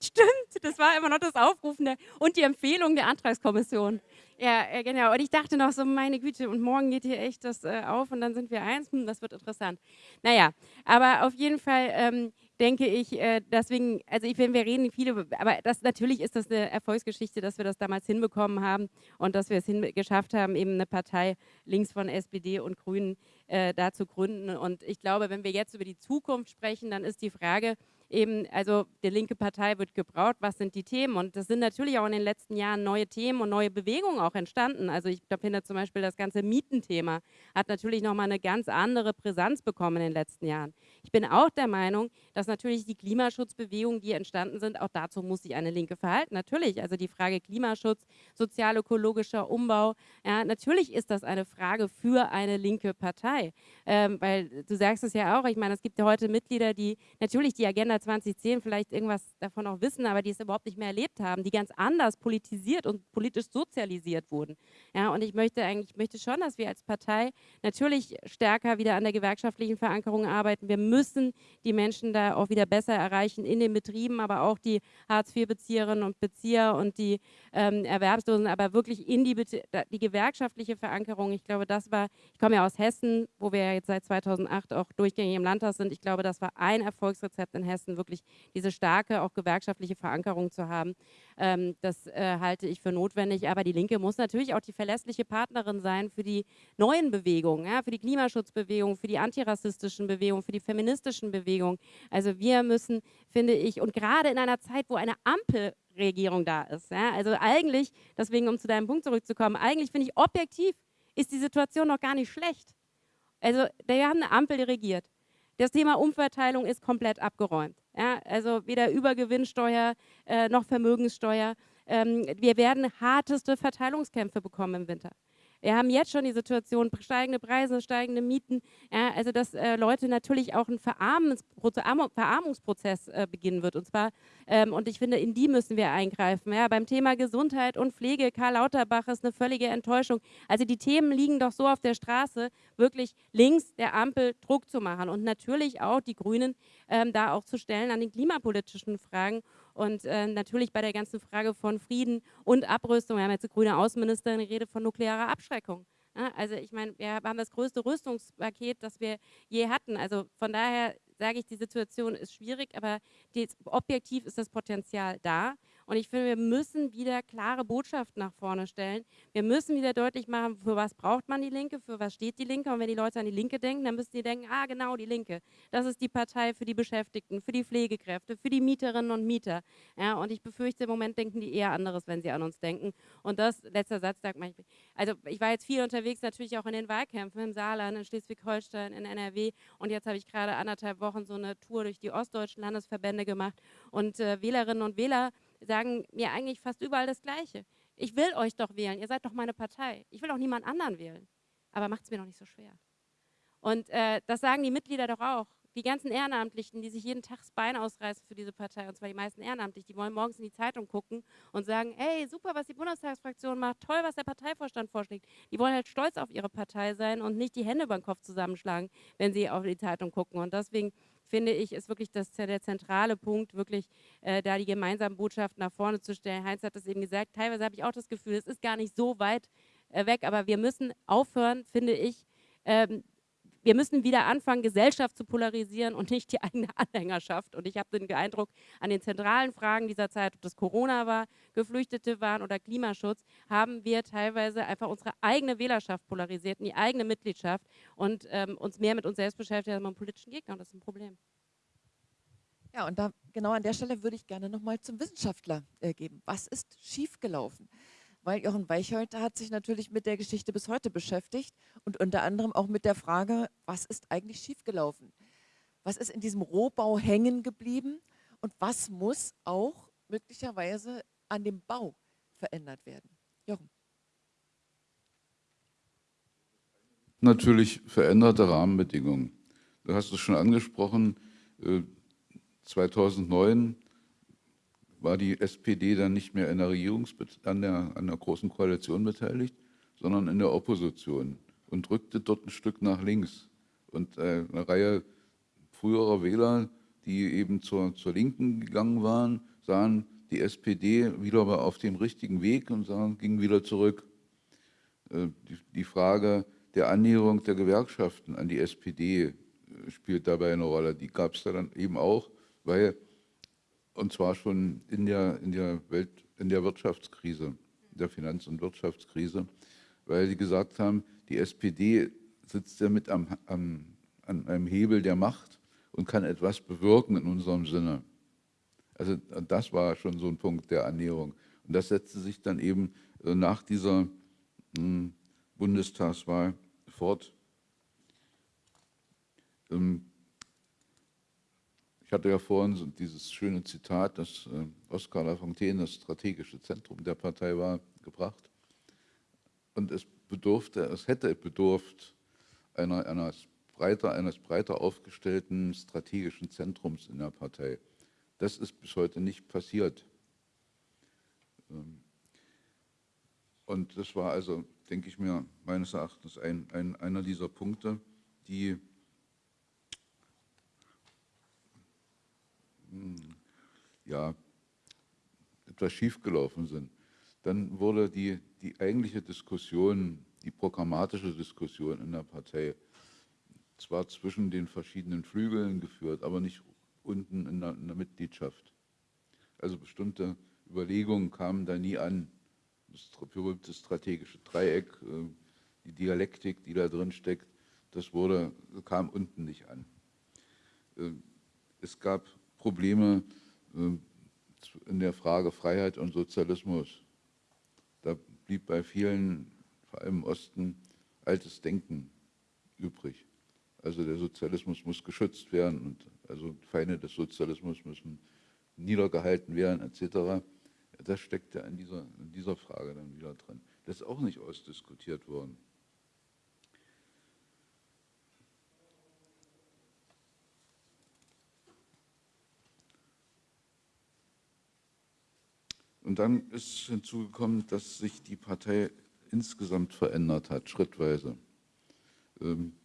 Stimmt, das war immer noch das Aufrufen der, und die Empfehlung der Antragskommission. Ja, genau. Und ich dachte noch so, meine Güte, und morgen geht hier echt das äh, auf und dann sind wir eins. Hm, das wird interessant. Naja, aber auf jeden Fall ähm, denke ich, äh, deswegen, also ich, wenn wir reden viele, aber das natürlich ist das eine Erfolgsgeschichte, dass wir das damals hinbekommen haben und dass wir es geschafft haben, eben eine Partei links von SPD und Grünen äh, da zu gründen. Und ich glaube, wenn wir jetzt über die Zukunft sprechen, dann ist die Frage, eben, also die linke Partei wird gebraucht, was sind die Themen? Und das sind natürlich auch in den letzten Jahren neue Themen und neue Bewegungen auch entstanden. Also ich finde zum Beispiel das ganze Mietenthema hat natürlich nochmal eine ganz andere Brisanz bekommen in den letzten Jahren. Ich bin auch der Meinung, dass natürlich die Klimaschutzbewegungen, die entstanden sind, auch dazu muss sich eine Linke verhalten. Natürlich, also die Frage Klimaschutz, sozial-ökologischer Umbau, ja, natürlich ist das eine Frage für eine linke Partei. Ähm, weil du sagst es ja auch, ich meine, es gibt ja heute Mitglieder, die natürlich die Agenda Wähler 2010 vielleicht irgendwas davon auch wissen, aber die es überhaupt nicht mehr erlebt haben, die ganz anders politisiert und politisch sozialisiert wurden. Ja, und ich möchte eigentlich, ich möchte schon, dass wir als Partei natürlich stärker wieder an der gewerkschaftlichen Verankerung arbeiten. Wir müssen die Menschen da auch wieder besser erreichen in den Betrieben, aber auch die Hartz-IV-Bezieherinnen und Bezieher und die ähm, Erwerbslosen, aber wirklich in die, die gewerkschaftliche Verankerung. Ich glaube, das war, ich komme ja aus Hessen, wo wir jetzt seit 2008 auch durchgängig im Landtag sind. Ich glaube, das war ein Erfolgsrezept in Hessen, wirklich diese starke, auch gewerkschaftliche Verankerung zu haben. Ähm, das äh, halte ich für notwendig. Aber die Linke muss natürlich auch die verlässliche Partnerin sein für die neuen Bewegungen, ja, für die Klimaschutzbewegung, für die antirassistischen Bewegungen, für die feministischen Bewegungen. Also wir müssen, finde ich, und gerade in einer Zeit, wo eine Ampelregierung da ist, ja, also eigentlich, deswegen um zu deinem Punkt zurückzukommen, eigentlich finde ich objektiv ist die Situation noch gar nicht schlecht. Also wir haben eine Ampel, die regiert. Das Thema Umverteilung ist komplett abgeräumt. Ja, also weder Übergewinnsteuer äh, noch Vermögenssteuer. Ähm, wir werden harteste Verteilungskämpfe bekommen im Winter. Wir haben jetzt schon die Situation, steigende Preise, steigende Mieten, ja, also dass äh, Leute natürlich auch einen Verarmungsprozess äh, beginnen wird. Und zwar, ähm, und ich finde, in die müssen wir eingreifen. Ja. Beim Thema Gesundheit und Pflege, Karl Lauterbach ist eine völlige Enttäuschung. Also die Themen liegen doch so auf der Straße, wirklich links der Ampel Druck zu machen und natürlich auch die Grünen ähm, da auch zu stellen an den klimapolitischen Fragen. Und äh, natürlich bei der ganzen Frage von Frieden und Abrüstung, wir haben jetzt eine grüne Außenministerin, die redet von nuklearer Abschreckung. Ja, also ich meine, wir haben das größte Rüstungspaket, das wir je hatten. Also von daher sage ich, die Situation ist schwierig, aber die, objektiv ist das Potenzial da. Und ich finde, wir müssen wieder klare Botschaften nach vorne stellen. Wir müssen wieder deutlich machen, für was braucht man die Linke, für was steht die Linke. Und wenn die Leute an die Linke denken, dann müssen die denken, ah genau, die Linke. Das ist die Partei für die Beschäftigten, für die Pflegekräfte, für die Mieterinnen und Mieter. Ja, und ich befürchte, im Moment denken die eher anderes, wenn sie an uns denken. Und das, letzter Satz, sagt man, also ich war jetzt viel unterwegs, natürlich auch in den Wahlkämpfen im Saarland, in Schleswig-Holstein, in NRW. Und jetzt habe ich gerade anderthalb Wochen so eine Tour durch die ostdeutschen Landesverbände gemacht. Und äh, Wählerinnen und Wähler sagen mir eigentlich fast überall das Gleiche. Ich will euch doch wählen, ihr seid doch meine Partei. Ich will auch niemand anderen wählen. Aber macht es mir doch nicht so schwer. Und äh, das sagen die Mitglieder doch auch. Die ganzen Ehrenamtlichen, die sich jeden Tag das Bein ausreißen für diese Partei, und zwar die meisten Ehrenamtlich, die wollen morgens in die Zeitung gucken und sagen, hey, super, was die Bundestagsfraktion macht, toll, was der Parteivorstand vorschlägt. Die wollen halt stolz auf ihre Partei sein und nicht die Hände über den Kopf zusammenschlagen, wenn sie auf die Zeitung gucken. Und deswegen finde ich, ist wirklich das, der zentrale Punkt, wirklich äh, da die gemeinsamen Botschaften nach vorne zu stellen. Heinz hat das eben gesagt, teilweise habe ich auch das Gefühl, es ist gar nicht so weit äh, weg, aber wir müssen aufhören, finde ich, ähm, wir müssen wieder anfangen, Gesellschaft zu polarisieren und nicht die eigene Anhängerschaft. Und ich habe den Eindruck, an den zentralen Fragen dieser Zeit, ob das Corona war, Geflüchtete waren oder Klimaschutz, haben wir teilweise einfach unsere eigene Wählerschaft polarisiert, die eigene Mitgliedschaft und ähm, uns mehr mit uns selbst beschäftigt als mit politischen Gegner. Und das ist ein Problem. Ja, und da genau an der Stelle würde ich gerne nochmal zum Wissenschaftler äh, geben. Was ist schiefgelaufen? weil Jochen Weichholter hat sich natürlich mit der Geschichte bis heute beschäftigt und unter anderem auch mit der Frage, was ist eigentlich schiefgelaufen? Was ist in diesem Rohbau hängen geblieben und was muss auch möglicherweise an dem Bau verändert werden? Jochen. Natürlich veränderte Rahmenbedingungen. Du hast es schon angesprochen, 2009 äh, war die SPD dann nicht mehr in der an der, an der großen Koalition beteiligt, sondern in der Opposition und rückte dort ein Stück nach links. Und äh, eine Reihe früherer Wähler, die eben zur, zur Linken gegangen waren, sahen die SPD wieder auf dem richtigen Weg und sahen, gingen wieder zurück. Äh, die, die Frage der Annäherung der Gewerkschaften an die SPD äh, spielt dabei eine Rolle. Die gab es da dann eben auch, weil und zwar schon in der, in der, Welt, in der Wirtschaftskrise, der Finanz- und Wirtschaftskrise, weil sie gesagt haben, die SPD sitzt ja mit am, am, an einem Hebel der Macht und kann etwas bewirken in unserem Sinne. Also das war schon so ein Punkt der Annäherung. Und das setzte sich dann eben äh, nach dieser hm, Bundestagswahl fort. Ähm, ich hatte ja vorhin dieses schöne Zitat, dass äh, Oskar Lafontaine das strategische Zentrum der Partei war, gebracht. Und es bedurfte, es hätte bedurft einer, einer breiter, eines breiter aufgestellten strategischen Zentrums in der Partei. Das ist bis heute nicht passiert. Ähm, und das war also, denke ich mir, meines Erachtens ein, ein, einer dieser Punkte, die hm, ja, etwas schiefgelaufen sind. Dann wurde die, die eigentliche Diskussion, die programmatische Diskussion in der Partei zwar zwischen den verschiedenen Flügeln geführt, aber nicht der, in der Mitgliedschaft. Also bestimmte Überlegungen kamen da nie an. Das berühmte strategische Dreieck, äh, die Dialektik, die da drin steckt, das wurde, kam unten nicht an. Äh, es gab Probleme äh, in der Frage Freiheit und Sozialismus. Da blieb bei vielen, vor allem im Osten, altes Denken übrig. Also der Sozialismus muss geschützt werden und also Feinde des Sozialismus müssen niedergehalten werden etc. Das steckt ja in dieser, in dieser Frage dann wieder drin. Das ist auch nicht ausdiskutiert worden. Und dann ist hinzugekommen, dass sich die Partei insgesamt verändert hat, schrittweise. Ähm,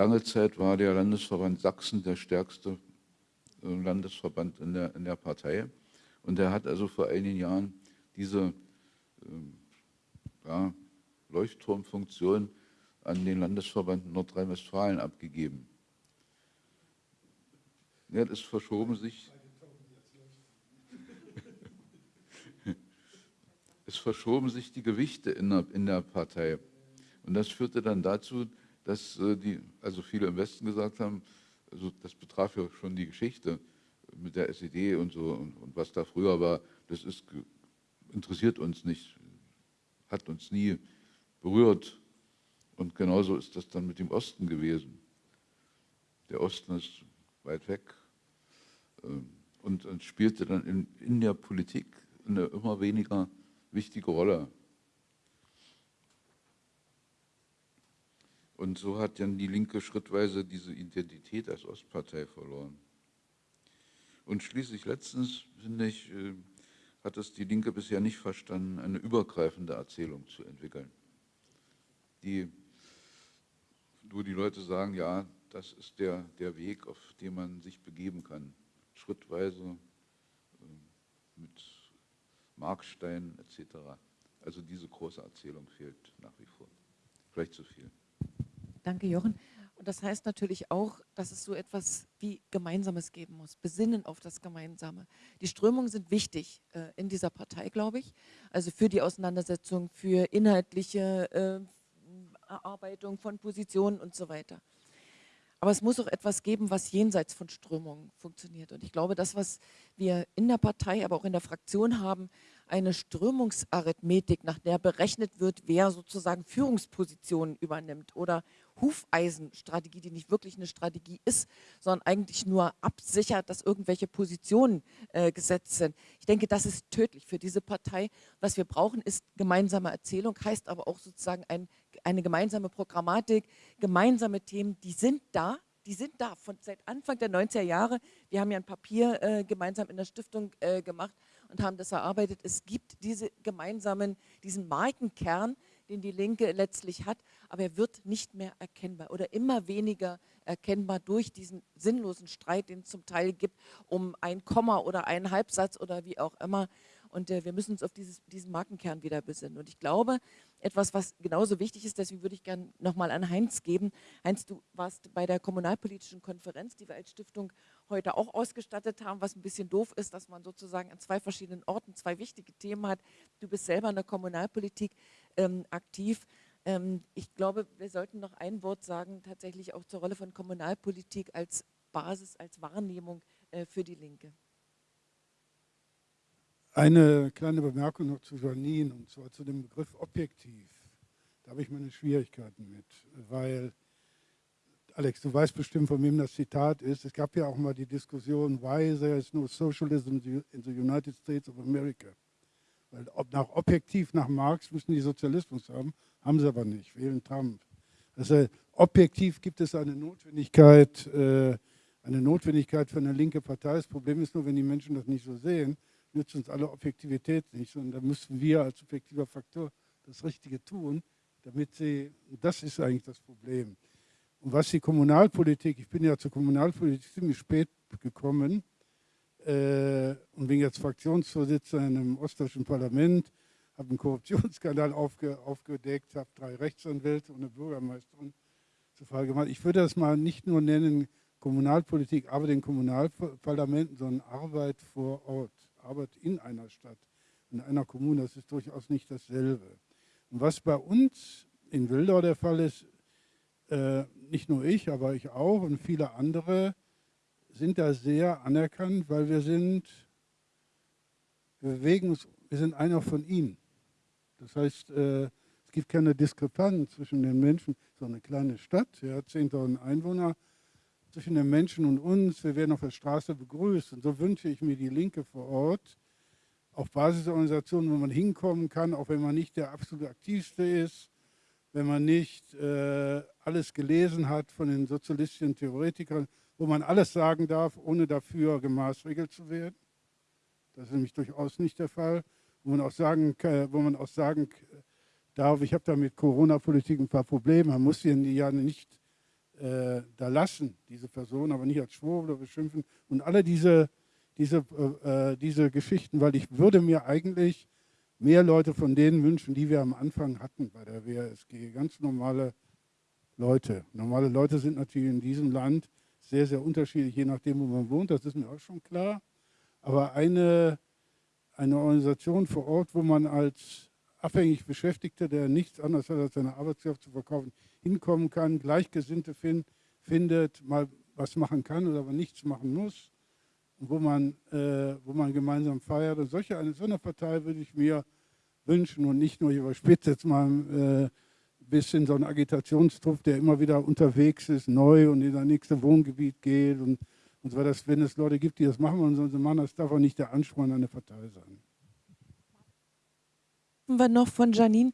lange Zeit war der Landesverband Sachsen der stärkste äh, Landesverband in der, in der Partei. Und er hat also vor einigen Jahren diese ähm, ja, Leuchtturmfunktion an den Landesverband Nordrhein-Westfalen abgegeben. Ja, das verschoben sich es verschoben sich die Gewichte in der, in der Partei. Und das führte dann dazu, dass äh, die, also viele im Westen gesagt haben, also das betraf ja schon die Geschichte mit der SED und so und, und was da früher war, das ist, interessiert uns nicht, hat uns nie berührt. Und genauso ist das dann mit dem Osten gewesen. Der Osten ist weit weg ähm, und, und spielte dann in, in der Politik eine immer weniger wichtige Rolle. Und so hat dann die Linke schrittweise diese Identität als Ostpartei verloren. Und schließlich letztens, finde ich, äh, hat es die Linke bisher nicht verstanden, eine übergreifende Erzählung zu entwickeln. Die, wo die Leute sagen, ja, das ist der, der Weg, auf den man sich begeben kann, schrittweise äh, mit Markstein etc. Also diese große Erzählung fehlt nach wie vor. Vielleicht zu viel. Danke, Jochen. Und das heißt natürlich auch, dass es so etwas wie Gemeinsames geben muss, Besinnen auf das Gemeinsame. Die Strömungen sind wichtig äh, in dieser Partei, glaube ich, also für die Auseinandersetzung, für inhaltliche äh, Erarbeitung von Positionen und so weiter. Aber es muss auch etwas geben, was jenseits von Strömungen funktioniert. Und ich glaube, das, was wir in der Partei, aber auch in der Fraktion haben, eine Strömungsarithmetik, nach der berechnet wird, wer sozusagen Führungspositionen übernimmt oder Hufeisenstrategie, die nicht wirklich eine Strategie ist, sondern eigentlich nur absichert, dass irgendwelche Positionen äh, gesetzt sind. Ich denke, das ist tödlich für diese Partei. Was wir brauchen, ist gemeinsame Erzählung, heißt aber auch sozusagen ein, eine gemeinsame Programmatik, gemeinsame Themen, die sind da, die sind da von seit Anfang der 90er Jahre. Wir haben ja ein Papier äh, gemeinsam in der Stiftung äh, gemacht und haben das erarbeitet. Es gibt diese gemeinsamen, diesen Markenkern, den die Linke letztlich hat, aber er wird nicht mehr erkennbar oder immer weniger erkennbar durch diesen sinnlosen Streit, den es zum Teil gibt, um ein Komma oder einen Halbsatz oder wie auch immer. Und äh, wir müssen uns auf dieses, diesen Markenkern wieder besinnen. Und ich glaube, etwas, was genauso wichtig ist, deswegen würde ich gerne nochmal an Heinz geben. Heinz, du warst bei der kommunalpolitischen Konferenz, die wir als Stiftung heute auch ausgestattet haben, was ein bisschen doof ist, dass man sozusagen an zwei verschiedenen Orten zwei wichtige Themen hat. Du bist selber in der Kommunalpolitik ähm, aktiv. Ähm, ich glaube, wir sollten noch ein Wort sagen, tatsächlich auch zur Rolle von Kommunalpolitik als Basis, als Wahrnehmung äh, für die Linke. Eine kleine Bemerkung noch zu Janine, und zwar zu dem Begriff objektiv. Da habe ich meine Schwierigkeiten mit, weil, Alex, du weißt bestimmt, von wem das Zitat ist. Es gab ja auch mal die Diskussion, why there is no socialism in the United States of America. Weil ob nach objektiv nach Marx müssen die Sozialismus haben, haben sie aber nicht, wählen Trump. Also objektiv gibt es eine Notwendigkeit, äh, eine Notwendigkeit für eine linke Partei. Das Problem ist nur, wenn die Menschen das nicht so sehen, nützt uns alle Objektivität nicht, sondern da müssen wir als objektiver Faktor das Richtige tun, damit sie, das ist eigentlich das Problem. Und was die Kommunalpolitik, ich bin ja zur Kommunalpolitik ziemlich spät gekommen und bin jetzt Fraktionsvorsitzender im ostdeutschen Parlament, habe einen Korruptionsskandal aufge, aufgedeckt, habe drei Rechtsanwälte und eine Bürgermeisterin zur Frage gemacht. Ich würde das mal nicht nur nennen Kommunalpolitik, aber den Kommunalparlamenten, sondern Arbeit vor Ort, Arbeit in einer Stadt, in einer Kommune, das ist durchaus nicht dasselbe. Und was bei uns in Wildau der Fall ist, äh, nicht nur ich, aber ich auch und viele andere sind da sehr anerkannt, weil wir sind, wir bewegen uns, wir sind einer von ihnen. Das heißt, äh, es gibt keine Diskrepanz zwischen den Menschen, so eine kleine Stadt, ja, 10.000 Einwohner, zwischen den Menschen und uns. Wir werden auf der Straße begrüßt. Und so wünsche ich mir die Linke vor Ort, auf Basisorganisationen, wo man hinkommen kann, auch wenn man nicht der absolut aktivste ist, wenn man nicht äh, alles gelesen hat von den sozialistischen Theoretikern, wo man alles sagen darf, ohne dafür gemaßregelt zu werden. Das ist nämlich durchaus nicht der Fall. Wo man auch sagen, wo man auch sagen darf, ich habe da mit Corona-Politik ein paar Probleme. Man muss sie ja nicht äh, da lassen, diese Person, aber nicht als Schwurbler beschimpfen. Und alle diese, diese, äh, diese Geschichten, weil ich würde mir eigentlich mehr Leute von denen wünschen, die wir am Anfang hatten bei der WASG. Ganz normale Leute. Normale Leute sind natürlich in diesem Land sehr, sehr unterschiedlich, je nachdem, wo man wohnt. Das ist mir auch schon klar. Aber eine, eine Organisation vor Ort, wo man als abhängig Beschäftigter, der nichts anderes hat, als seine Arbeitskraft zu verkaufen, hinkommen kann, Gleichgesinnte find, findet, mal was machen kann oder aber nichts machen muss, wo man, äh, wo man gemeinsam feiert. Und solche, eine, so eine Partei würde ich mir wünschen und nicht nur, ich überspitze jetzt mal äh, bisschen so ein Agitationstrupp, der immer wieder unterwegs ist, neu und in das nächste Wohngebiet geht und, und so weiter. Wenn es Leute gibt, die das machen sollen sie machen, das darf auch nicht der Anspruch an eine Partei sein. Wir noch von Janine,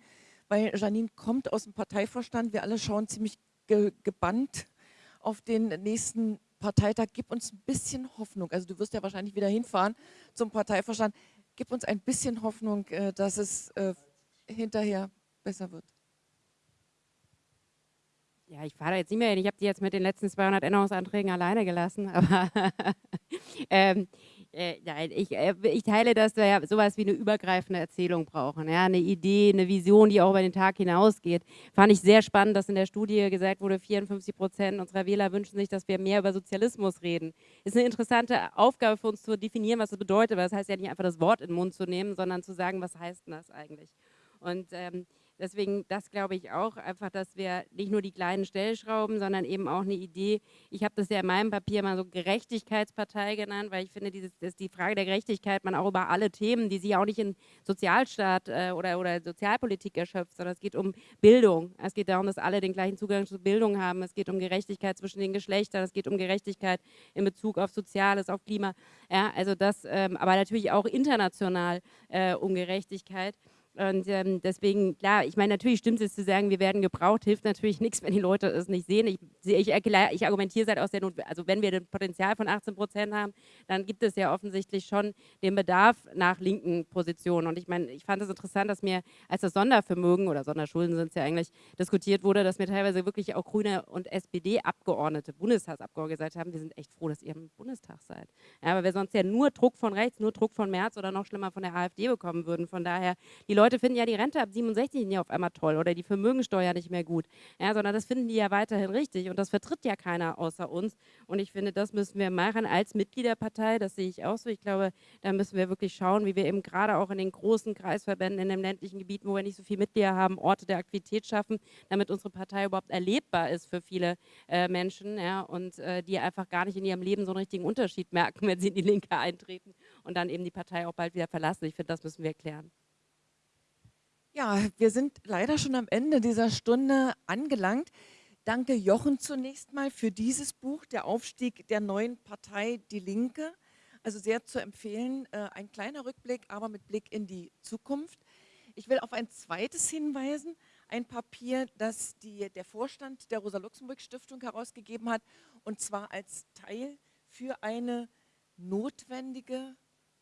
weil Janine kommt aus dem Parteivorstand. Wir alle schauen ziemlich ge gebannt auf den nächsten Parteitag, gib uns ein bisschen Hoffnung. Also du wirst ja wahrscheinlich wieder hinfahren zum Parteivorstand. Gib uns ein bisschen Hoffnung, äh, dass es äh, hinterher besser wird. Ja, ich fahre da jetzt nicht mehr hin. Ich habe die jetzt mit den letzten 200 Änderungsanträgen alleine gelassen. Aber ähm, äh, nein, ich, äh, ich, teile, dass wir ja sowas wie eine übergreifende Erzählung brauchen. Ja? Eine Idee, eine Vision, die auch über den Tag hinausgeht. Fand ich sehr spannend, dass in der Studie gesagt wurde, 54 Prozent unserer Wähler wünschen sich, dass wir mehr über Sozialismus reden. Ist eine interessante Aufgabe für uns zu definieren, was das bedeutet. Weil das heißt ja nicht einfach das Wort in den Mund zu nehmen, sondern zu sagen, was heißt denn das eigentlich? Und ähm, Deswegen, das glaube ich auch, einfach, dass wir nicht nur die kleinen Stellschrauben, sondern eben auch eine Idee, ich habe das ja in meinem Papier mal so Gerechtigkeitspartei genannt, weil ich finde, dieses, dass die Frage der Gerechtigkeit man auch über alle Themen, die sich auch nicht in Sozialstaat äh, oder, oder Sozialpolitik erschöpft, sondern es geht um Bildung. Es geht darum, dass alle den gleichen Zugang zu Bildung haben. Es geht um Gerechtigkeit zwischen den Geschlechtern. Es geht um Gerechtigkeit in Bezug auf Soziales, auf Klima. Ja, also das, ähm, aber natürlich auch international äh, um Gerechtigkeit. Und ähm, deswegen, klar, ich meine, natürlich stimmt es zu sagen, wir werden gebraucht, hilft natürlich nichts, wenn die Leute es nicht sehen. Ich, ich, ich argumentiere seit aus der Not, also wenn wir ein Potenzial von 18 Prozent haben, dann gibt es ja offensichtlich schon den Bedarf nach linken Positionen. Und ich meine, ich fand es interessant, dass mir, als das Sondervermögen oder Sonderschulden sind es ja eigentlich, diskutiert wurde, dass mir teilweise wirklich auch Grüne und SPD-Abgeordnete, Bundestagsabgeordnete gesagt haben, wir sind echt froh, dass ihr im Bundestag seid. Ja, aber wir sonst ja nur Druck von rechts, nur Druck von März oder noch schlimmer von der AfD bekommen würden. Von daher, die Leute Leute finden ja die Rente ab 67 nicht auf einmal toll oder die Vermögensteuer nicht mehr gut, ja, sondern das finden die ja weiterhin richtig und das vertritt ja keiner außer uns und ich finde, das müssen wir machen als Mitgliederpartei, das sehe ich auch so. Ich glaube, da müssen wir wirklich schauen, wie wir eben gerade auch in den großen Kreisverbänden, in den ländlichen Gebieten, wo wir nicht so viele Mitglieder haben, Orte der Aktivität schaffen, damit unsere Partei überhaupt erlebbar ist für viele äh, Menschen ja, und äh, die einfach gar nicht in ihrem Leben so einen richtigen Unterschied merken, wenn sie in die Linke eintreten und dann eben die Partei auch bald wieder verlassen. Ich finde, das müssen wir klären. Ja, wir sind leider schon am Ende dieser Stunde angelangt. Danke Jochen zunächst mal für dieses Buch, der Aufstieg der neuen Partei Die Linke. Also sehr zu empfehlen, äh, ein kleiner Rückblick, aber mit Blick in die Zukunft. Ich will auf ein zweites hinweisen, ein Papier, das die, der Vorstand der Rosa-Luxemburg-Stiftung herausgegeben hat, und zwar als Teil für eine notwendige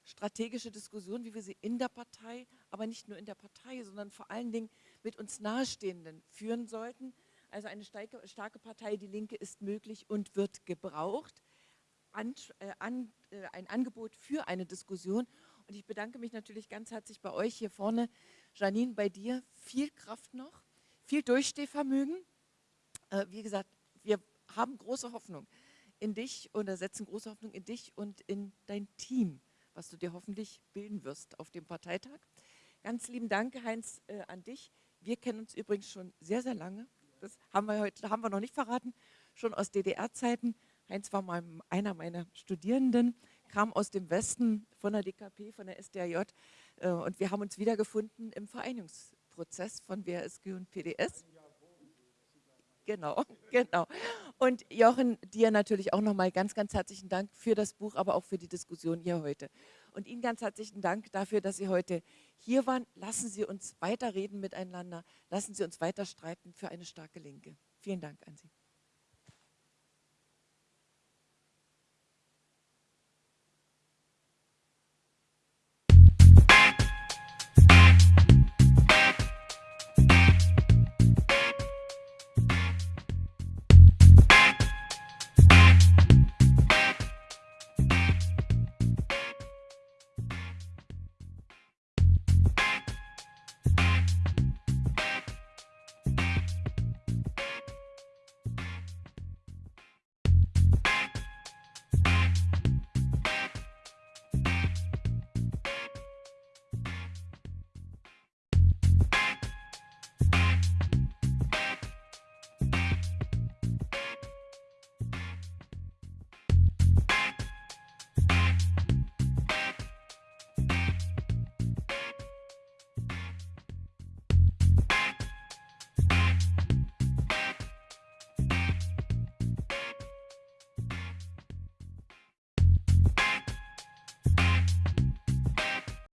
strategische Diskussion, wie wir sie in der Partei, aber nicht nur in der Partei, sondern vor allen Dingen mit uns Nahestehenden führen sollten. Also eine starke, starke Partei, die Linke, ist möglich und wird gebraucht. An, äh, an, äh, ein Angebot für eine Diskussion. Und ich bedanke mich natürlich ganz herzlich bei euch hier vorne. Janine, bei dir viel Kraft noch, viel Durchstehvermögen. Äh, wie gesagt, wir haben große Hoffnung in dich oder setzen große Hoffnung in dich und in dein Team was du dir hoffentlich bilden wirst auf dem Parteitag. Ganz lieben Dank, Heinz, äh, an dich. Wir kennen uns übrigens schon sehr, sehr lange. Das haben wir heute haben wir noch nicht verraten, schon aus DDR-Zeiten. Heinz war mal einer meiner Studierenden, kam aus dem Westen von der DKP, von der SDAJ äh, und wir haben uns wiedergefunden im Vereinigungsprozess von WSG und PDS. Genau, genau. Und Jochen, dir natürlich auch nochmal ganz, ganz herzlichen Dank für das Buch, aber auch für die Diskussion hier heute. Und Ihnen ganz herzlichen Dank dafür, dass Sie heute hier waren. Lassen Sie uns weiterreden miteinander. Lassen Sie uns weiter streiten für eine starke Linke. Vielen Dank an Sie.